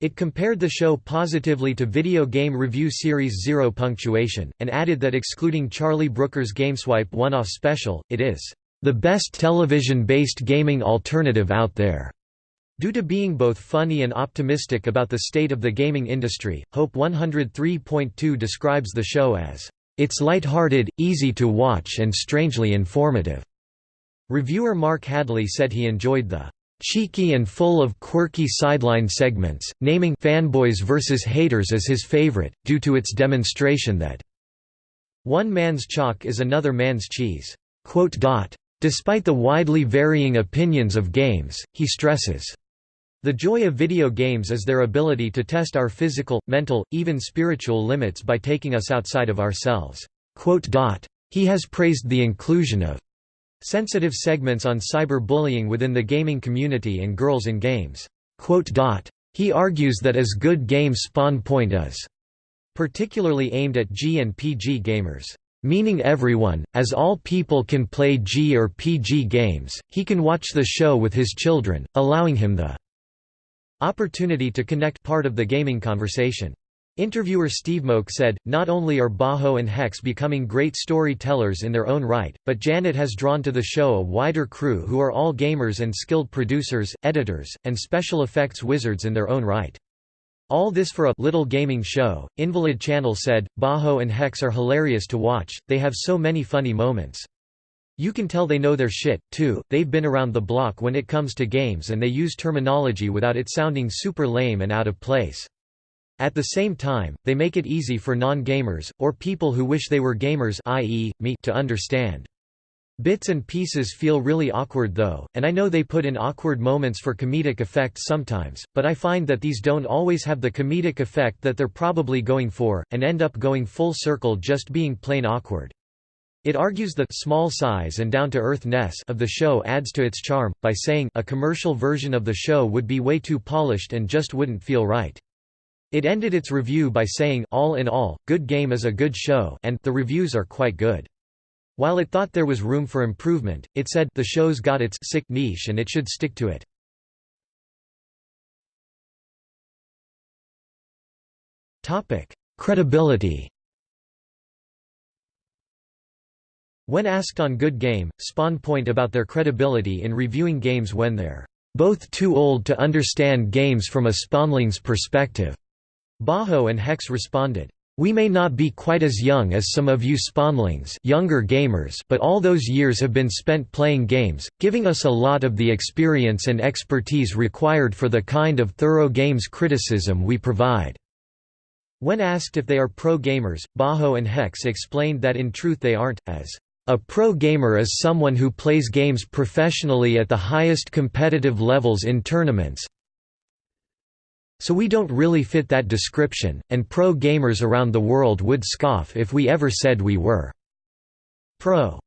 Speaker 1: It compared the show positively to video game review series Zero Punctuation, and added that excluding Charlie Brooker's GameSwipe one-off special, it is the best television-based gaming alternative out there. Due to being both funny and optimistic about the state of the gaming industry, Hope 103.2 describes the show as, "...it's light-hearted, easy to watch and strangely informative." Reviewer Mark Hadley said he enjoyed the cheeky and full of quirky sideline segments, naming fanboys versus haters as his favorite, due to its demonstration that one man's chalk is another man's cheese. Despite the widely varying opinions of games, he stresses, the joy of video games is their ability to test our physical, mental, even spiritual limits by taking us outside of ourselves. He has praised the inclusion of Sensitive segments on cyber-bullying within the gaming community and girls in games. He argues that as good game spawn point is particularly aimed at G and PG gamers meaning everyone, as all people can play G or PG games, he can watch the show with his children, allowing him the opportunity to connect part of the gaming conversation. Interviewer Steve Molk said, not only are Bajo and Hex becoming great storytellers in their own right, but Janet has drawn to the show a wider crew who are all gamers and skilled producers, editors, and special effects wizards in their own right. All this for a little gaming show. Invalid Channel said, Bajo and Hex are hilarious to watch, they have so many funny moments. You can tell they know their shit, too, they've been around the block when it comes to games and they use terminology without it sounding super lame and out of place. At the same time, they make it easy for non-gamers, or people who wish they were gamers i.e., me to understand. Bits and pieces feel really awkward though, and I know they put in awkward moments for comedic effect sometimes, but I find that these don't always have the comedic effect that they're probably going for, and end up going full circle just being plain awkward. It argues the small size and down-to-earth-ness of the show adds to its charm, by saying a commercial version of the show would be way too polished and just wouldn't feel right. It ended its review by saying, all in all, Good Game is a good show and the reviews are quite good. While it thought there was room for improvement, it said the show's got its sick niche and it should stick to it. Credibility When asked on Good Game, Spawn point about their credibility in reviewing games when they're both too old to understand games from a spawnling's perspective. Bajo and Hex responded, we may not be quite as young as some of you spawnlings younger gamers but all those years have been spent playing games, giving us a lot of the experience and expertise required for the kind of thorough games criticism we provide." When asked if they are pro gamers, Bajo and Hex explained that in truth they aren't, as a pro gamer is someone who plays games professionally at the highest competitive levels in tournaments, so we don't really fit that description, and pro gamers around the world would scoff if we ever said we were pro.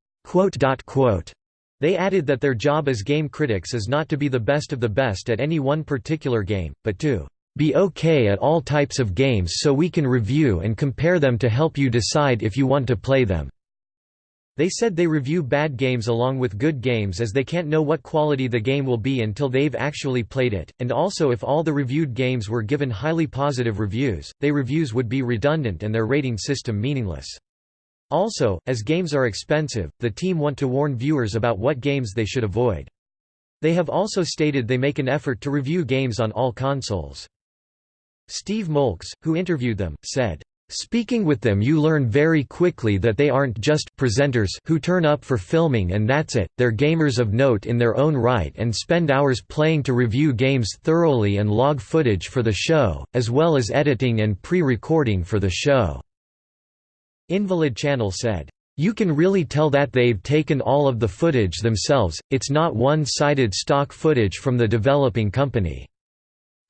Speaker 1: They added that their job as game critics is not to be the best of the best at any one particular game, but to be okay at all types of games so we can review and compare them to help you decide if you want to play them. They said they review bad games along with good games as they can't know what quality the game will be until they've actually played it, and also if all the reviewed games were given highly positive reviews, they reviews would be redundant and their rating system meaningless. Also, as games are expensive, the team want to warn viewers about what games they should avoid. They have also stated they make an effort to review games on all consoles. Steve Molks, who interviewed them, said, Speaking with them you learn very quickly that they aren't just presenters who turn up for filming and that's it, they're gamers of note in their own right and spend hours playing to review games thoroughly and log footage for the show, as well as editing and pre-recording for the show." Invalid Channel said, "...you can really tell that they've taken all of the footage themselves, it's not one-sided stock footage from the developing company."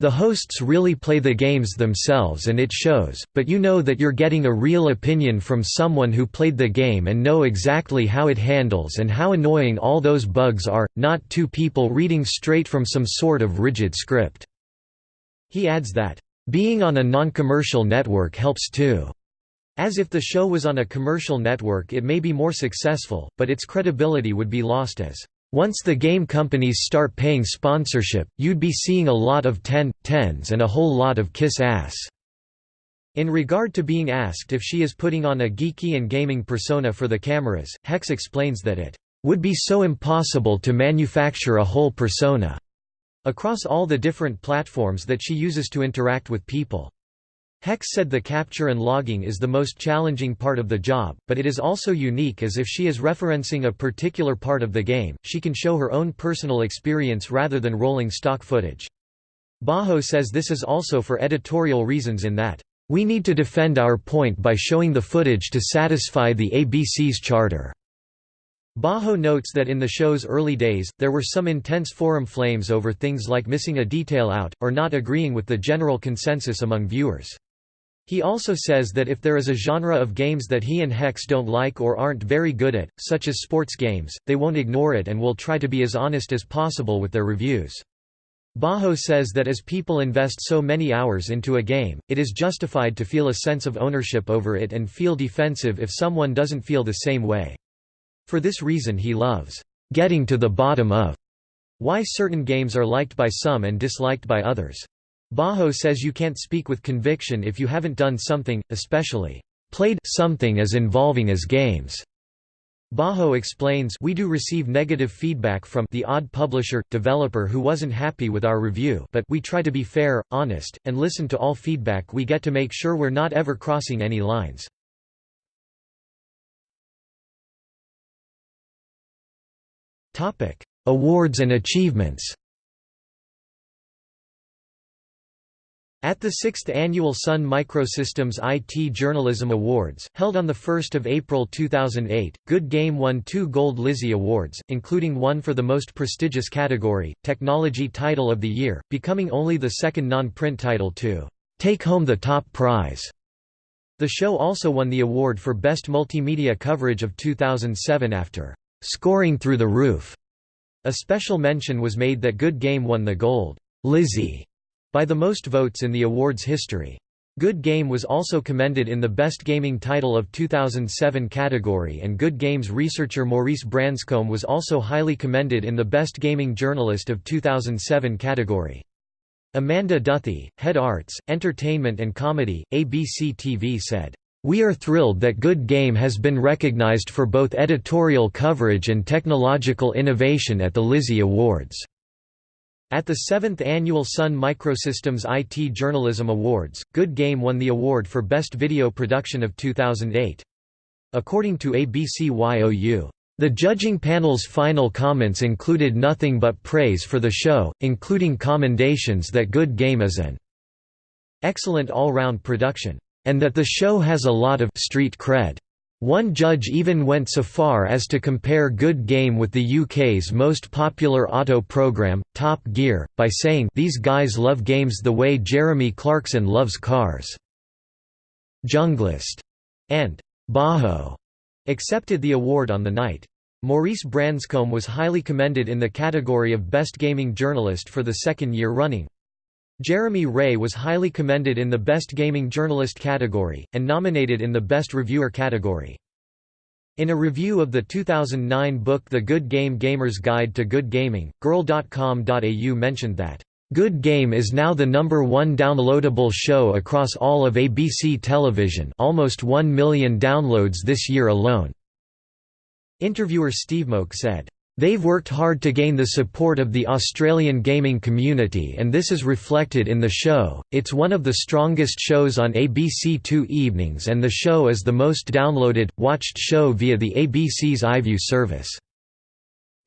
Speaker 1: The hosts really play the games themselves and it shows, but you know that you're getting a real opinion from someone who played the game and know exactly how it handles and how annoying all those bugs are, not two people reading straight from some sort of rigid script." He adds that, "...being on a non-commercial network helps too." As if the show was on a commercial network it may be more successful, but its credibility would be lost as once the game companies start paying sponsorship, you'd be seeing a lot of 10, 10s and a whole lot of kiss ass." In regard to being asked if she is putting on a geeky and gaming persona for the cameras, Hex explains that it would be so impossible to manufacture a whole persona across all the different platforms that she uses to interact with people. Hex said the capture and logging is the most challenging part of the job, but it is also unique as if she is referencing a particular part of the game, she can show her own personal experience rather than rolling stock footage. Bajo says this is also for editorial reasons in that, "...we need to defend our point by showing the footage to satisfy the ABC's charter." Bajo notes that in the show's early days, there were some intense forum flames over things like missing a detail out, or not agreeing with the general consensus among viewers. He also says that if there is a genre of games that he and Hex don't like or aren't very good at, such as sports games, they won't ignore it and will try to be as honest as possible with their reviews. Bajo says that as people invest so many hours into a game, it is justified to feel a sense of ownership over it and feel defensive if someone doesn't feel the same way. For this reason he loves getting to the bottom of why certain games are liked by some and disliked by others. Bajo says you can't speak with conviction if you haven't done something, especially played something as involving as games. Bajo explains we do receive negative feedback from the odd publisher, developer who wasn't happy with our review but we try to be fair, honest, and listen to all feedback we get to make sure we're not ever crossing any lines. Awards and achievements At the 6th Annual Sun Microsystems IT Journalism Awards, held on 1 April 2008, Good Game won two Gold Lizzie Awards, including one for the most prestigious category, Technology Title of the Year, becoming only the second non-print title to take home the top prize. The show also won the award for Best Multimedia Coverage of 2007 after scoring through the roof. A special mention was made that Good Game won the Gold Lizzie by the most votes in the award's history. Good Game was also commended in the Best Gaming Title of 2007 category and Good Game's researcher Maurice Branscombe was also highly commended in the Best Gaming Journalist of 2007 category. Amanda Duthie, Head Arts, Entertainment and Comedy, ABC TV said, We are thrilled that Good Game has been recognized for both editorial coverage and technological innovation at the Lizzie Awards. At the 7th Annual Sun Microsystems IT Journalism Awards, Good Game won the award for Best Video Production of 2008. According to ABCYOU, the judging panel's final comments included nothing but praise for the show, including commendations that Good Game is an excellent all-round production, and that the show has a lot of street cred. One judge even went so far as to compare Good Game with the UK's most popular auto program, Top Gear, by saying these guys love games the way Jeremy Clarkson loves cars. Junglist and Bajo accepted the award on the night. Maurice Branscombe was highly commended in the category of Best Gaming Journalist for the second year running. Jeremy Ray was highly commended in the Best Gaming Journalist category, and nominated in the Best Reviewer category. In a review of the 2009 book The Good Game Gamer's Guide to Good Gaming, Girl.com.au mentioned that, "...Good Game is now the number one downloadable show across all of ABC television almost 1 million downloads this year alone." Interviewer Steve Molk said, They've worked hard to gain the support of the Australian gaming community and this is reflected in the show. It's one of the strongest shows on ABC Two evenings and the show is the most downloaded, watched show via the ABC's iView service.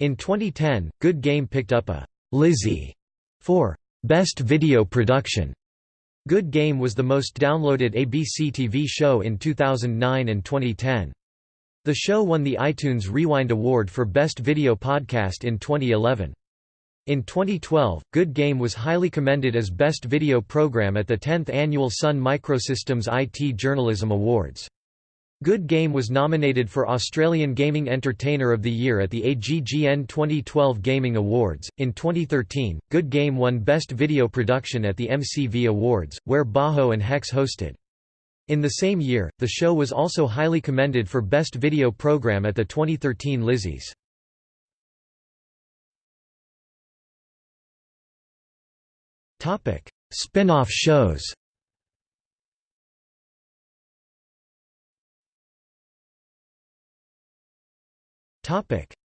Speaker 1: In 2010, Good Game picked up a Lizzie for Best Video Production. Good Game was the most downloaded ABC TV show in 2009 and 2010. The show won the iTunes Rewind Award for Best Video Podcast in 2011. In 2012, Good Game was highly commended as Best Video Program at the 10th Annual Sun Microsystems IT Journalism Awards. Good Game was nominated for Australian Gaming Entertainer of the Year at the AGGN 2012 Gaming Awards. In 2013, Good Game won Best Video Production at the MCV Awards, where Bajo and Hex hosted. In the same year, the show was also highly commended for Best Video Program at the 2013 Lizzie's. Spin-off shows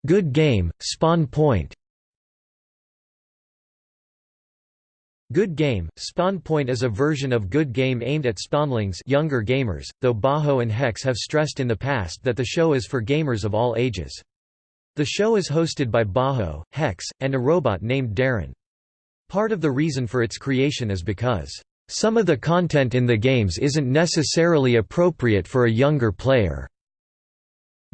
Speaker 1: Good Game, Spawn Point Good Game, Spawn Point is a version of Good Game aimed at spawnlings younger gamers, though Bajo and Hex have stressed in the past that the show is for gamers of all ages. The show is hosted by Bajo, Hex, and a robot named Darren. Part of the reason for its creation is because, "...some of the content in the games isn't necessarily appropriate for a younger player."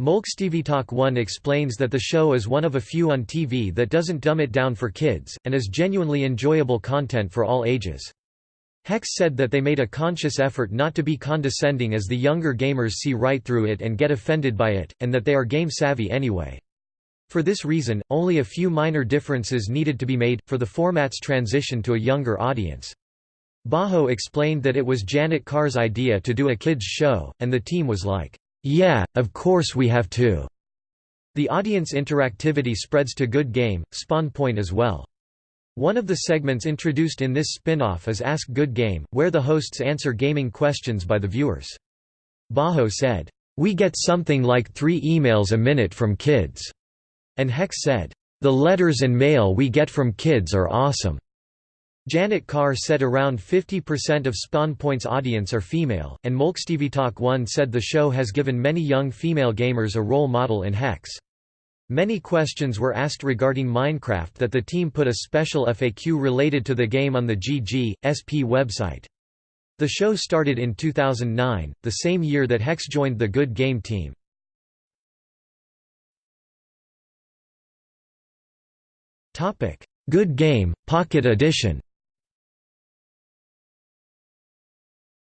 Speaker 1: MolkStevieTalk1 explains that the show is one of a few on TV that doesn't dumb it down for kids, and is genuinely enjoyable content for all ages. Hex said that they made a conscious effort not to be condescending as the younger gamers see right through it and get offended by it, and that they are game-savvy anyway. For this reason, only a few minor differences needed to be made, for the format's transition to a younger audience. Bajo explained that it was Janet Carr's idea to do a kids' show, and the team was like, yeah, of course we have to. The audience interactivity spreads to Good Game, Spawn Point as well. One of the segments introduced in this spin-off is Ask Good Game, where the hosts answer gaming questions by the viewers. Bajo said, "We get something like three emails a minute from kids." And Hex said, "The letters and mail we get from kids are awesome." Janet Carr said around 50% of SpawnPoint's audience are female, and MolkStevieTalk1 said the show has given many young female gamers a role model in Hex. Many questions were asked regarding Minecraft that the team put a special FAQ related to the game on the GG, SP website. The show started in 2009, the same year that Hex joined the Good Game team. Good Game, Pocket Edition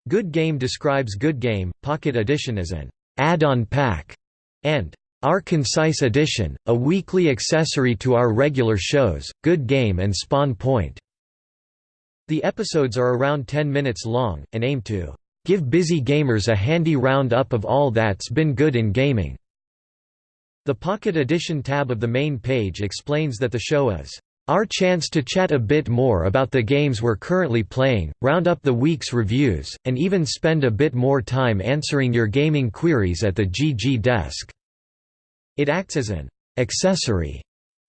Speaker 1: Good Game describes Good Game, Pocket Edition as an add-on pack, and our Concise Edition, a weekly accessory to our regular shows, Good Game and Spawn Point. The episodes are around 10 minutes long, and aim to give busy gamers a handy roundup of all that's been good in gaming. The Pocket Edition tab of the main page explains that the show is Our chance to chat a bit more about the games we're currently playing, round up the week's reviews, and even spend a bit more time answering your gaming queries at the GG desk." It acts as an «accessory»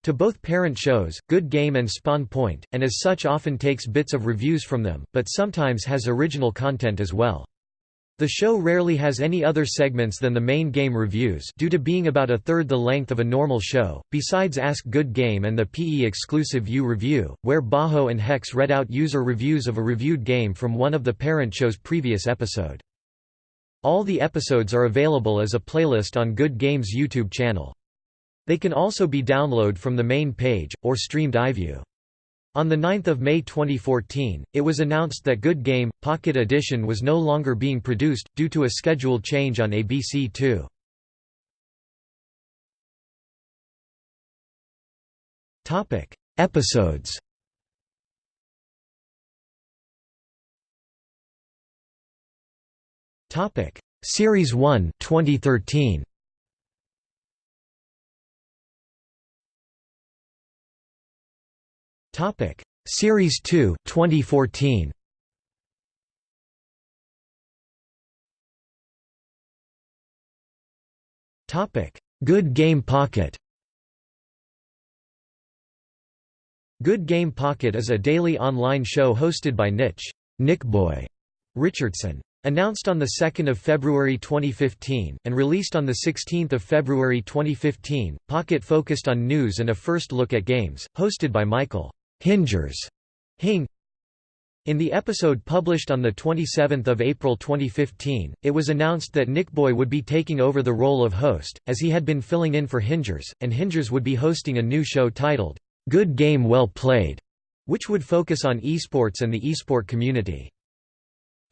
Speaker 1: to both parent shows, Good Game and Spawn Point, and as such often takes bits of reviews from them, but sometimes has original content as well. The show rarely has any other segments than the main game reviews due to being about a third the length of a normal show, besides Ask Good Game and the PE-exclusive View Review, where Bajo and Hex read out user reviews of a reviewed game from one of the parent show's previous episode. All the episodes are available as a playlist on Good Game's YouTube channel. They can also be downloaded from the main page, or streamed iView. On 9 May 2014, it was announced that Good Game, Pocket Edition was no longer being produced, due to a schedule change on ABC2. Episodes Series 1 2013. Topic: Series 2, 2014. Topic: Good Game Pocket. Good Game Pocket is a daily online show hosted by Nich Nichboy Richardson. Announced on 2 February 2015, and released on 16 February 2015, Pocket focused on news and a first look at games, hosted by Michael Hingers Hing in the episode published on 27 April 2015, it was announced that Nichboy would be taking over the role of host, as he had been filling in for Hingers, and Hingers would be hosting a new show titled, "'Good Game Well Played", which would focus on esports and the esport community.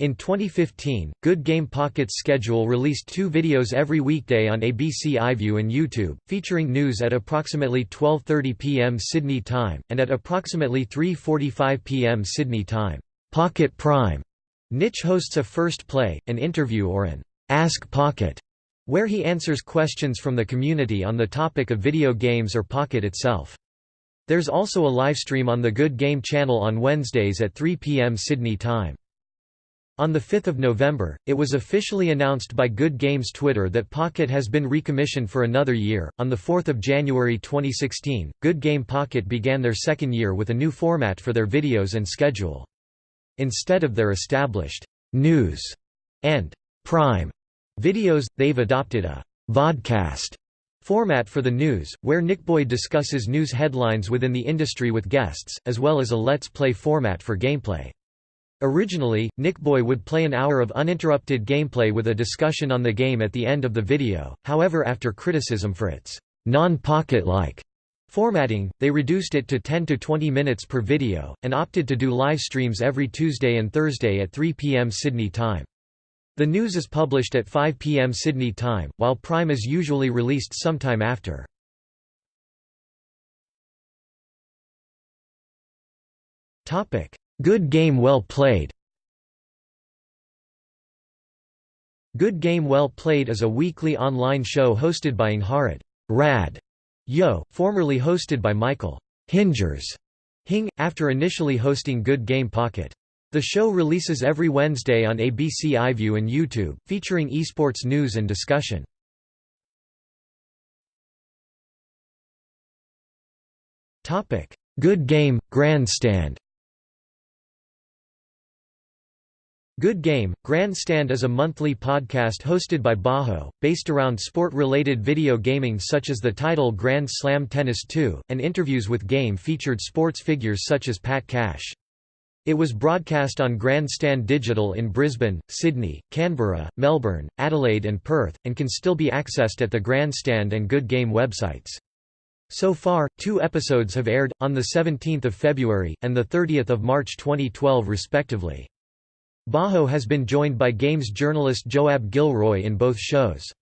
Speaker 1: In 2015, Good Game Pocket's schedule released two videos every weekday on ABC iView and YouTube, featuring news at approximately 12.30 p.m. Sydney time, and at approximately 3.45 p.m. Sydney time. Pocket Prime. Nich hosts a First Play, an interview or an Ask Pocket, where he answers questions from the community on the topic of video games or Pocket itself. There's also a livestream on the Good Game channel on Wednesdays at 3 p.m. Sydney time. On 5 November, it was officially announced by Good Games Twitter that Pocket has been recommissioned for another year. On 4 January 2016, Good Game Pocket began their second year with a new format for their videos and schedule. Instead of their established news and prime videos, they've adopted a vodcast format for the news, where Nichboy discusses news headlines within the industry with guests, as well as a Let's Play format for gameplay. Originally, Nichboy would play an hour of uninterrupted gameplay with a discussion on the game at the end of the video, however after criticism for its non-pocket-like formatting, they reduced it to 10 to 20 minutes per video, and opted to do live streams every Tuesday and Thursday at 3 p.m. Sydney time. The news is published at 5 p.m. Sydney time, while Prime is usually released sometime after. Topic: Good Game Well Played Good Game Well Played is a weekly online show hosted by Angharad Rad Yeo, formerly hosted by Michael Hingers Hing, after initially hosting Good Game Pocket. The show releases every Wednesday on ABC iView and YouTube, featuring esports news and discussion. Good Game, Grandstand Good Game, Grandstand is a monthly podcast hosted by Bajo, based around sport-related video gaming such as the title Grand Slam Tennis 2, and interviews with game-featured sports figures such as Pat Cash. It was broadcast on Grandstand Digital in Brisbane, Sydney, Canberra, Melbourne, Adelaide and Perth, and can still be accessed at the Grandstand and Good Game websites. So far, two episodes have aired, on 17 February, and 30 March 2012 respectively. Bajo has been joined by games journalist Joab Gilroy in both shows.